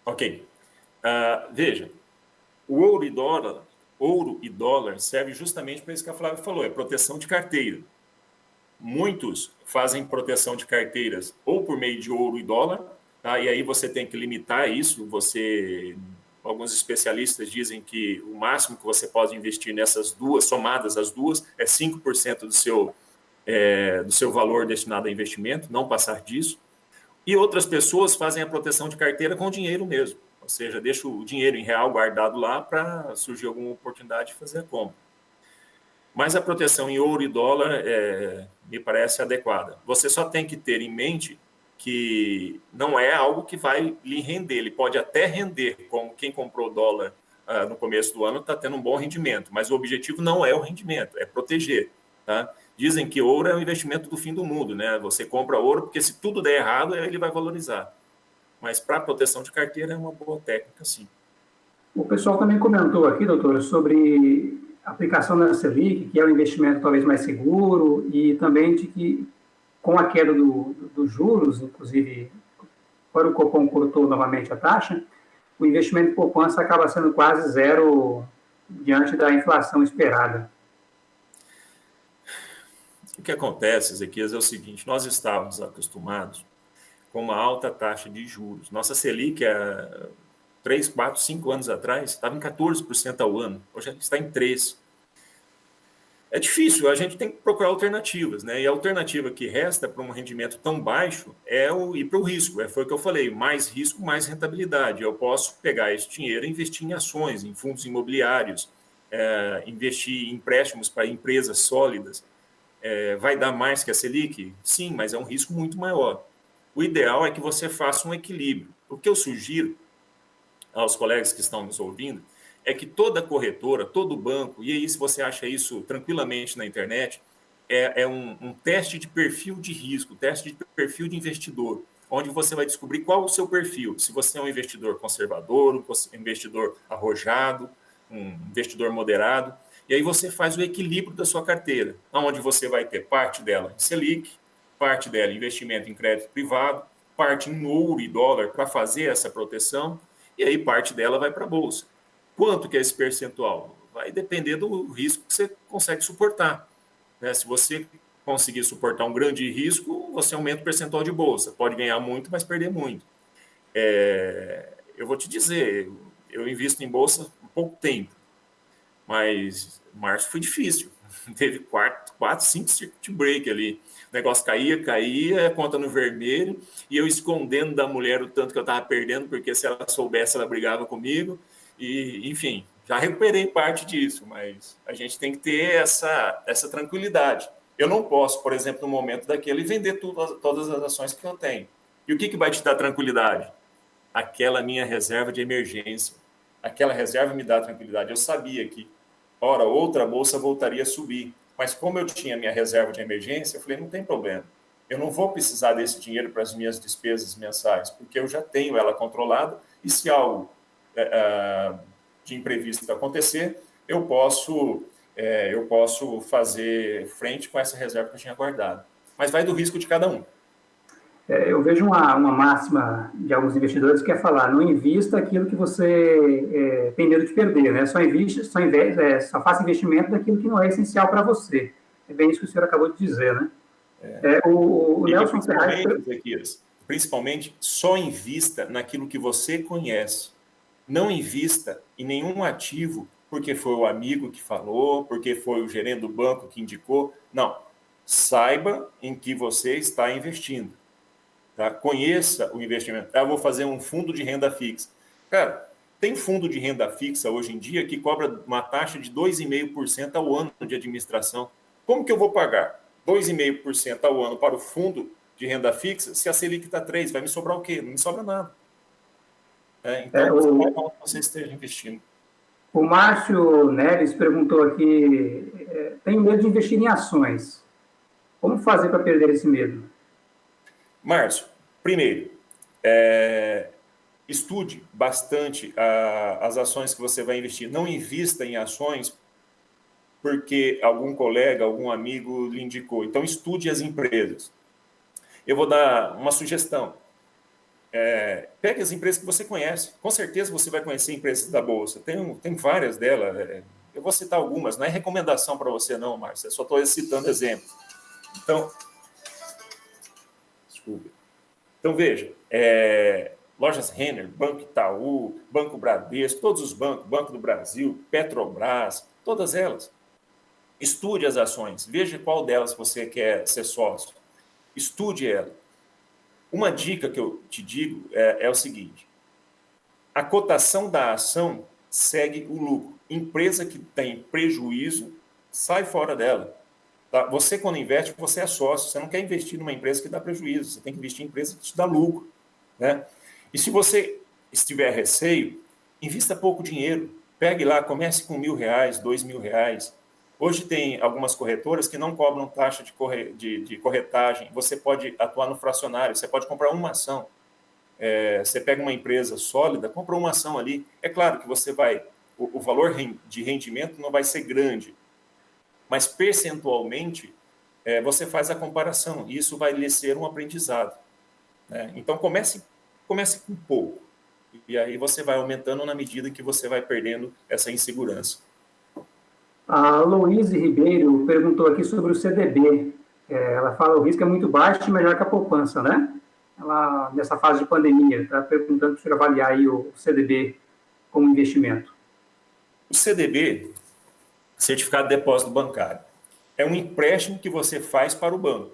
Ok. Uh, veja, o ouro e dólar, ouro e dólar serve justamente para isso que a Flávia falou, é proteção de carteira. Muitos fazem proteção de carteiras ou por meio de ouro e dólar, tá? e aí você tem que limitar isso, você alguns especialistas dizem que o máximo que você pode investir nessas duas, somadas as duas, é 5% do seu, é, do seu valor destinado a investimento, não passar disso. E outras pessoas fazem a proteção de carteira com dinheiro mesmo, ou seja, deixa o dinheiro em real guardado lá para surgir alguma oportunidade de fazer a compra. Mas a proteção em ouro e dólar é, me parece adequada. Você só tem que ter em mente que não é algo que vai lhe render. Ele pode até render, como quem comprou dólar ah, no começo do ano está tendo um bom rendimento, mas o objetivo não é o rendimento, é proteger. Tá? Dizem que ouro é o investimento do fim do mundo, né? Você compra ouro porque se tudo der errado, ele vai valorizar. Mas para proteção de carteira é uma boa técnica, sim. O pessoal também comentou aqui, doutor, sobre aplicação da Selic, que é um investimento talvez mais seguro, e também de que, com a queda dos do, do juros, inclusive, quando o Copom cortou novamente a taxa, o investimento em poupança acaba sendo quase zero diante da inflação esperada. O que acontece, Ezequias, é o seguinte: nós estávamos acostumados com uma alta taxa de juros. Nossa Selic, é 3, 4, 5 anos atrás, estava em 14% ao ano, hoje está em 3%. É difícil, a gente tem que procurar alternativas, né? E a alternativa que resta para um rendimento tão baixo é o ir para o risco. É, foi o que eu falei: mais risco, mais rentabilidade. Eu posso pegar esse dinheiro e investir em ações, em fundos imobiliários, é, investir em empréstimos para empresas sólidas. É, vai dar mais que a Selic? Sim, mas é um risco muito maior. O ideal é que você faça um equilíbrio. O que eu sugiro aos colegas que estão nos ouvindo é que toda corretora, todo banco, e aí se você acha isso tranquilamente na internet, é, é um, um, teste de perfil de risco, teste de perfil de investidor, onde você vai descobrir qual o seu perfil. Se você é um investidor conservador, um investidor arrojado, um investidor moderado, e aí você faz o equilíbrio da sua carteira, onde você vai ter parte dela em Selic, parte dela em investimento em crédito privado, parte em ouro e dólar para fazer essa proteção, e aí parte dela vai para a bolsa. Quanto que é esse percentual? Vai depender do risco que você consegue suportar. Né? Se você conseguir suportar um grande risco, você aumenta o percentual de bolsa. Pode ganhar muito, mas perder muito. É, eu vou te dizer, eu invisto em bolsa há pouco tempo, mas março foi difícil. <laughs> Teve quatro, quatro cinco circuit break ali. O negócio caía, caía, conta no vermelho, e eu escondendo da mulher o tanto que eu estava perdendo, porque se ela soubesse, ela brigava comigo. E, enfim, já recuperei parte disso, mas a gente tem que ter essa, essa tranquilidade. Eu não posso, por exemplo, no momento daquele, vender tudo, todas as ações que eu tenho. E o que, que vai te dar tranquilidade? Aquela minha reserva de emergência. Aquela reserva me dá tranquilidade. Eu sabia que, hora outra, bolsa voltaria a subir. Mas como eu tinha minha reserva de emergência, eu falei, não tem problema. Eu não vou precisar desse dinheiro para as minhas despesas mensais, porque eu já tenho ela controlada. E se algo de imprevisto acontecer, eu posso, é, eu posso fazer frente com essa reserva que eu tinha guardado. Mas vai do risco de cada um. É, eu vejo uma, uma máxima de alguns investidores que é falar, não invista aquilo que você é, tem medo de perder, né? Só, investe, só, investe, é, só faça investimento daquilo que não é essencial para você. É bem isso que o senhor acabou de dizer, né? É, o, o Nelson Ferraz... Principalmente, só invista naquilo que você conhece. Não invista em nenhum ativo porque foi o amigo que falou, porque foi o gerente do banco que indicou. Não. Saiba em que você está investindo. Tá? Conheça o investimento. Ah, eu vou fazer um fundo de renda fixa. Cara, tem fundo de renda fixa hoje em dia que cobra uma taxa de 2,5% ao ano de administração. Como que eu vou pagar 2,5% ao ano para o fundo de renda fixa se a Selic está 3%? Vai me sobrar o quê? Não me sobra nada. É, então, é, o, você esteja investindo. O Márcio Neves perguntou aqui: é, tenho medo de investir em ações. Como fazer para perder esse medo? Márcio, primeiro, é, estude bastante a, as ações que você vai investir. Não invista em ações porque algum colega, algum amigo lhe indicou. Então, estude as empresas. Eu vou dar uma sugestão é, pegue as empresas que você conhece. Com certeza você vai conhecer empresas da Bolsa. Tem, tem várias delas. É, eu vou citar algumas, não é recomendação para você, não, Márcio. Eu só estou citando exemplos. Então, desculpe. Então, veja, é, lojas Renner, Banco Itaú, Banco Bradesco, todos os bancos, Banco do Brasil, Petrobras, todas elas. Estude as ações, veja qual delas você quer ser sócio. Estude ela. Uma dica que eu te digo é, é o seguinte: a cotação da ação segue o lucro. Empresa que tem prejuízo, sai fora dela. Tá? Você, quando investe, você é sócio. Você não quer investir numa empresa que dá prejuízo. Você tem que investir em empresa que te dá lucro. Né? E se você estiver receio, invista pouco dinheiro. Pegue lá, comece com mil reais, dois mil reais. Hoje tem algumas corretoras que não cobram taxa de, corre, de, de corretagem. Você pode atuar no fracionário, você pode comprar uma ação. É, você pega uma empresa sólida, compra uma ação ali. É claro que você vai, o, o valor de rendimento não vai ser grande, mas percentualmente é, você faz a comparação e isso vai lhe ser um aprendizado. Né? Então comece comece com pouco. E aí você vai aumentando na medida que você vai perdendo essa insegurança. A Louise Ribeiro perguntou aqui sobre o CDB. É, ela fala que o risco é muito baixo e melhor que a poupança, né? Ela, nessa fase de pandemia, está perguntando para avaliar aí o CDB como investimento. O CDB, Certificado de Depósito Bancário, é um empréstimo que você faz para o banco.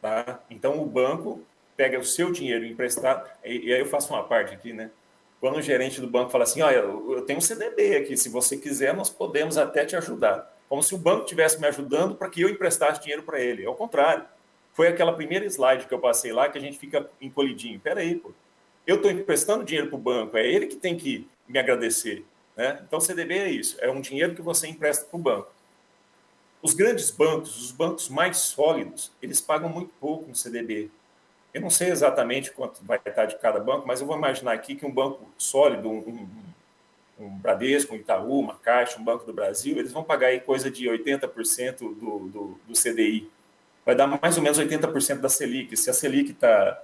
Tá? Então, o banco pega o seu dinheiro emprestado, e, e aí eu faço uma parte aqui, né? Quando o gerente do banco fala assim, olha, eu tenho um CDB aqui, se você quiser, nós podemos até te ajudar. Como se o banco estivesse me ajudando para que eu emprestasse dinheiro para ele. É o contrário. Foi aquela primeira slide que eu passei lá que a gente fica encolhidinho. Peraí, pô. Eu estou emprestando dinheiro para o banco, é ele que tem que me agradecer. Né? Então, CDB é isso, é um dinheiro que você empresta para o banco. Os grandes bancos, os bancos mais sólidos, eles pagam muito pouco no CDB. Eu não sei exatamente quanto vai estar de cada banco, mas eu vou imaginar aqui que um banco sólido, um, um, um Bradesco, um Itaú, uma Caixa, um Banco do Brasil, eles vão pagar aí coisa de 80% do, do, do CDI. Vai dar mais ou menos 80% da Selic. Se a Selic está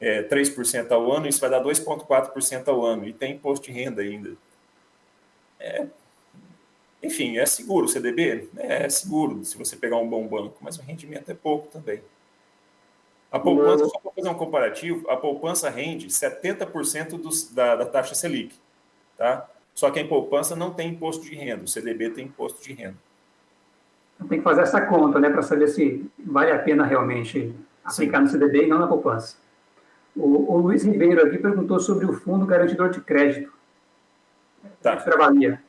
é, 3% ao ano, isso vai dar 2,4% ao ano. E tem imposto de renda ainda. É, enfim, é seguro o CDB? É, é seguro se você pegar um bom banco, mas o rendimento é pouco também. A poupança, só para fazer um comparativo, a poupança rende 70% dos, da, da taxa Selic. Tá? Só que em poupança não tem imposto de renda, o CDB tem imposto de renda. Tem que fazer essa conta, né, para saber se vale a pena realmente aplicar Sim. no CDB e não na poupança. O, o, Luiz Ribeiro aqui perguntou sobre o Fundo Garantidor de Crédito. Tá. O que avalia?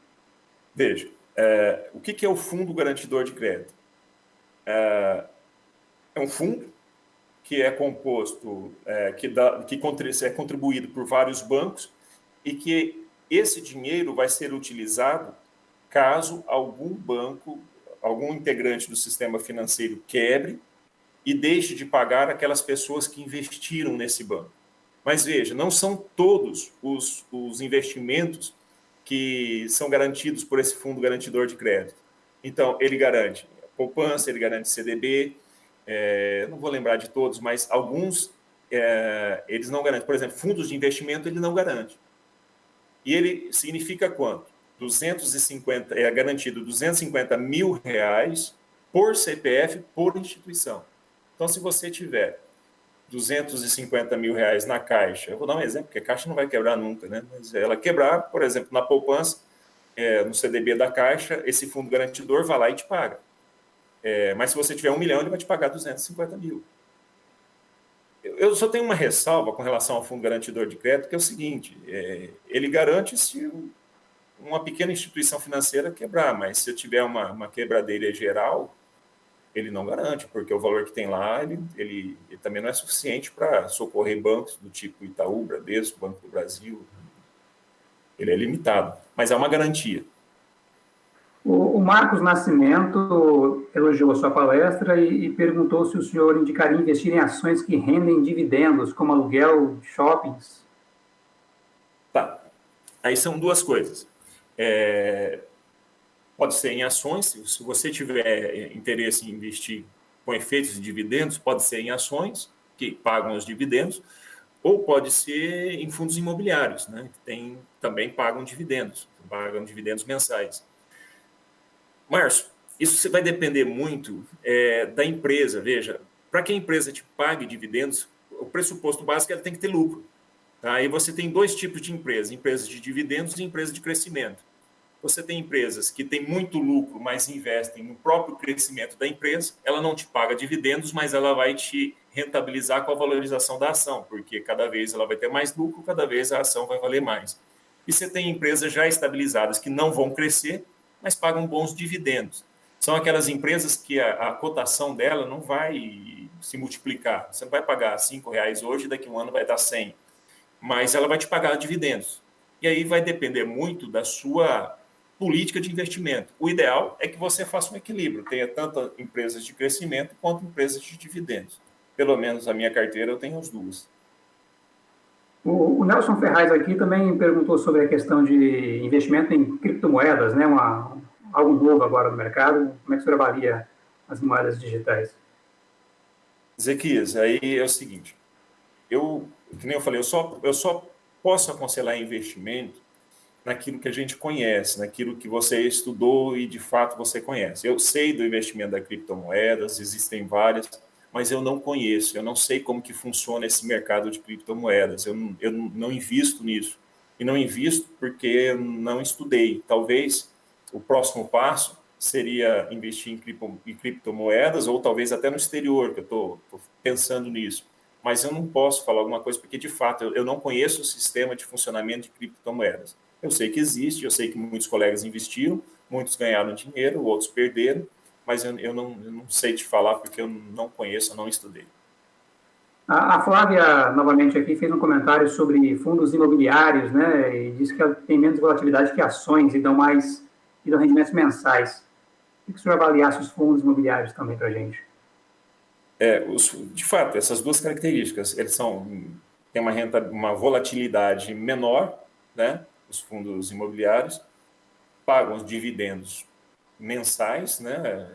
Veja, é, o que, que é o Fundo Garantidor de Crédito? É, é um fundo que é composto, é, que, dá, que é contribuído por vários bancos e que esse dinheiro vai ser utilizado caso algum banco, algum integrante do sistema financeiro quebre e deixe de pagar aquelas pessoas que investiram nesse banco. Mas veja, não são todos os, os investimentos que são garantidos por esse fundo garantidor de crédito. Então, ele garante poupança, ele garante CDB, é, não vou lembrar de todos, mas alguns é, eles não garantem. Por exemplo, fundos de investimento ele não garante. E ele significa quanto? 250, é garantido 250 mil reais por CPF por instituição. Então, se você tiver 250 mil reais na caixa, eu vou dar um exemplo, porque a caixa não vai quebrar nunca, né? Mas ela quebrar, por exemplo, na poupança, é, no CDB da caixa, esse fundo garantidor vai lá e te paga. É, mas se você tiver um milhão, ele vai te pagar 250 mil. Eu só tenho uma ressalva com relação ao fundo garantidor de crédito, que é o seguinte: é, ele garante se uma pequena instituição financeira quebrar, mas se eu tiver uma, uma quebradeira geral, ele não garante, porque o valor que tem lá, ele, ele, ele também não é suficiente para socorrer bancos do tipo Itaú, Bradesco, Banco do Brasil. Ele é limitado, mas é uma garantia. O, Marcos Nascimento elogiou a sua palestra e, e, perguntou se o senhor indicaria investir em ações que rendem dividendos, como aluguel shoppings. Tá. Aí são duas coisas. É, pode ser em ações, se você tiver interesse em investir com efeitos de dividendos, pode ser em ações, que pagam os dividendos, ou pode ser em fundos imobiliários, né, que tem, também pagam dividendos, pagam dividendos mensais. Márcio, isso vai depender muito é, da empresa. Veja, para que a empresa te pague dividendos, o pressuposto básico é que ela tem que ter lucro. Tá? Aí você tem dois tipos de empresas: empresas de dividendos e empresas de crescimento. Você tem empresas que têm muito lucro, mas investem no próprio crescimento da empresa. Ela não te paga dividendos, mas ela vai te rentabilizar com a valorização da ação, porque cada vez ela vai ter mais lucro, cada vez a ação vai valer mais. E você tem empresas já estabilizadas que não vão crescer, mas pagam bons dividendos. São aquelas empresas que a, a cotação dela não vai se multiplicar. Você vai pagar R$ reais hoje, daqui a um ano vai dar 100. Mas ela vai te pagar dividendos. E aí vai depender muito da sua política de investimento. O ideal é que você faça um equilíbrio, tenha tanto empresas de crescimento quanto empresas de dividendos. Pelo menos a minha carteira eu tenho as duas. O, Nelson Ferraz aqui também perguntou sobre a questão de investimento em criptomoedas, né? Uma, algo novo agora no mercado. Como é que você avalia as moedas digitais? Zequias, aí é o seguinte, eu, que nem eu falei, eu só, eu só posso aconselhar investimento naquilo que a gente conhece, naquilo que você estudou e de fato você conhece. Eu sei do investimento da criptomoedas, existem várias, mas eu não conheço, eu não sei como que funciona esse mercado de criptomoedas, eu, não, eu não invisto nisso. E não invisto porque não estudei. Talvez o próximo passo seria investir em, cripto, em criptomoedas ou talvez até no exterior, que eu estou pensando nisso. Mas eu não posso falar alguma coisa porque, de fato, eu, não conheço o sistema de funcionamento de criptomoedas. Eu sei que existe, eu sei que muitos colegas investiram, muitos ganharam dinheiro, outros perderam, mas eu, eu, não, eu não sei te falar porque eu não conheço, eu não estudei. A, Flávia, novamente aqui, fez um comentário sobre fundos imobiliários, né, e disse que tem menos volatilidade que ações e dão mais, e dão rendimentos mensais. O que o senhor avaliasse os fundos imobiliários também para a gente? É, os, de fato, essas duas características, eles são, têm uma, renta, uma volatilidade menor, né, os fundos imobiliários, pagam os dividendos mensais, né?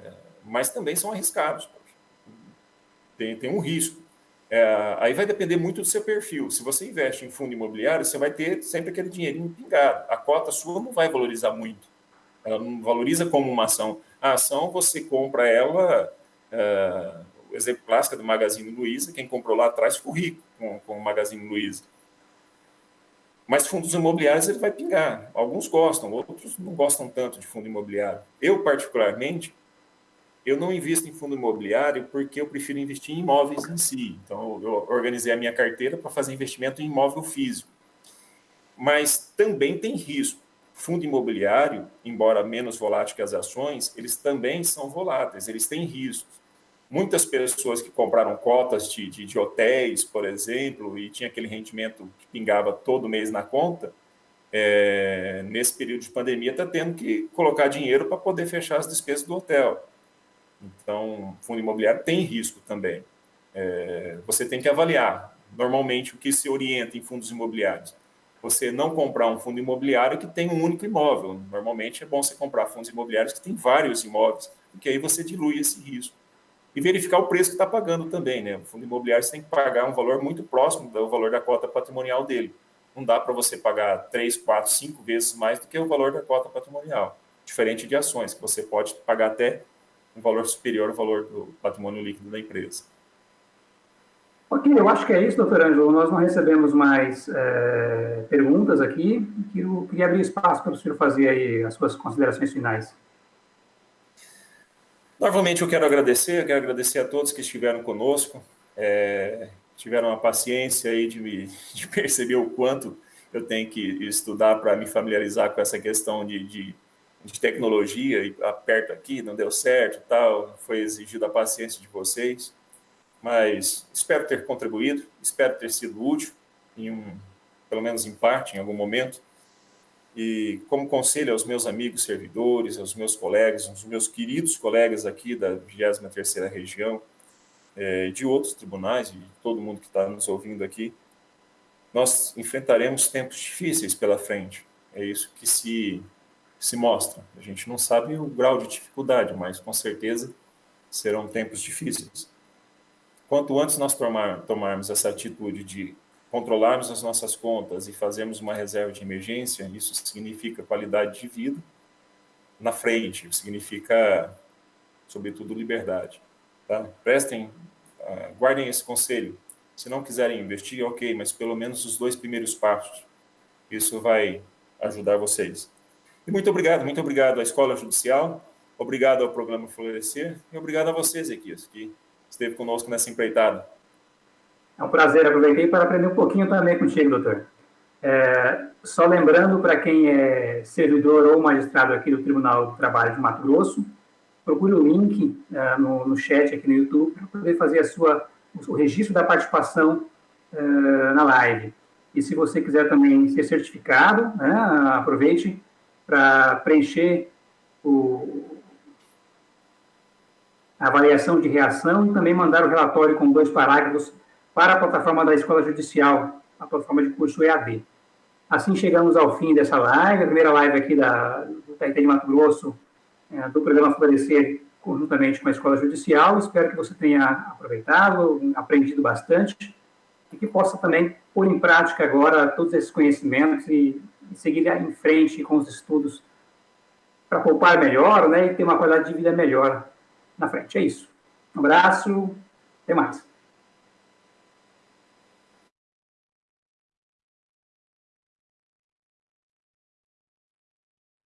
mas também são arriscados. Tem, tem um risco. É, aí vai depender muito do seu perfil. Se você investe em fundo imobiliário, você vai ter sempre aquele dinheirinho pingado. A cota sua não vai valorizar muito. Ela não valoriza como uma ação. A ação, você compra ela. É, o exemplo clássico é do Magazine Luiza. Quem comprou lá atrás ficou rico com, com o Magazine Luiza. Mas fundos imobiliários ele vai pingar. Alguns gostam, outros não gostam tanto de fundo imobiliário. Eu, particularmente, eu não invisto em fundo imobiliário porque eu prefiro investir em imóveis em si. Então, eu organizei a minha carteira para fazer investimento em imóvel físico. Mas também tem risco. Fundo imobiliário, embora menos volátil que as ações, eles também são voláteis, eles têm riscos muitas pessoas que compraram cotas de, de, de, hotéis, por exemplo, e tinha aquele rendimento que pingava todo mês na conta, é, nesse período de pandemia está tendo que colocar dinheiro para poder fechar as despesas do hotel. Então, fundo imobiliário tem risco também. É, você tem que avaliar. Normalmente, o que se orienta em fundos imobiliários? Você não comprar um fundo imobiliário que tem um único imóvel. Normalmente é bom você comprar fundos imobiliários que têm vários imóveis, porque aí você dilui esse risco e verificar o preço que está pagando também, né? O fundo imobiliário você tem que pagar um valor muito próximo do valor da cota patrimonial dele. Não dá para você pagar três, quatro, cinco vezes mais do que o valor da cota patrimonial. Diferente de ações, que você pode pagar até um valor superior ao valor do patrimônio líquido da empresa. Ok, eu acho que é isso, doutor Ângelo. Nós não recebemos mais é, perguntas aqui. Eu queria abrir espaço para o senhor fazer aí as suas considerações finais. Novamente, eu quero agradecer, eu quero agradecer a todos que estiveram conosco, é, tiveram a paciência aí de, me, de perceber o quanto eu tenho que estudar para me familiarizar com essa questão de, de, de, tecnologia, e aperto aqui, não deu certo tal, foi exigida a paciência de vocês, mas espero ter contribuído, espero ter sido útil, em um, pelo menos em parte, em algum momento, e como conselho aos meus amigos servidores, aos meus colegas, aos meus queridos colegas aqui da 23ª região, é, de outros tribunais, de todo mundo que está nos ouvindo aqui, nós enfrentaremos tempos difíceis pela frente. É isso que se, se mostra. A gente não sabe o grau de dificuldade, mas com certeza serão tempos difíceis. Quanto antes nós tomar, tomarmos essa atitude de controlarmos as nossas contas e fazermos uma reserva de emergência, isso significa qualidade de vida na frente, significa, sobretudo, liberdade. Tá? Prestem, uh, guardem esse conselho. Se não quiserem investir, ok, mas pelo menos os dois primeiros passos. Isso vai ajudar vocês. E muito obrigado, muito obrigado à Escola Judicial, obrigado ao Programa Florescer e obrigado a vocês, Equias, que esteve conosco nessa empreitada. É um prazer, aproveitei para aprender um pouquinho também contigo, doutor. É, só lembrando para quem é servidor ou magistrado aqui do Tribunal do Trabalho de Mato Grosso, procure o link é, no, no, chat aqui no YouTube para poder fazer a sua, o registro da participação é, na live. E se você quiser também ser certificado, né, aproveite para preencher o, avaliação de reação e também mandar o relatório com dois parágrafos para a plataforma da Escola Judicial, a plataforma de curso EAD. Assim chegamos ao fim dessa live, a primeira live aqui da, do TRT de Mato Grosso, é, do programa Florescer, conjuntamente com a Escola Judicial. Espero que você tenha aproveitado, aprendido bastante e que possa também pôr em prática agora todos esses conhecimentos e, e seguir em frente com os estudos para poupar melhor né, e ter uma qualidade de vida melhor na frente. É isso. Um abraço, até mais.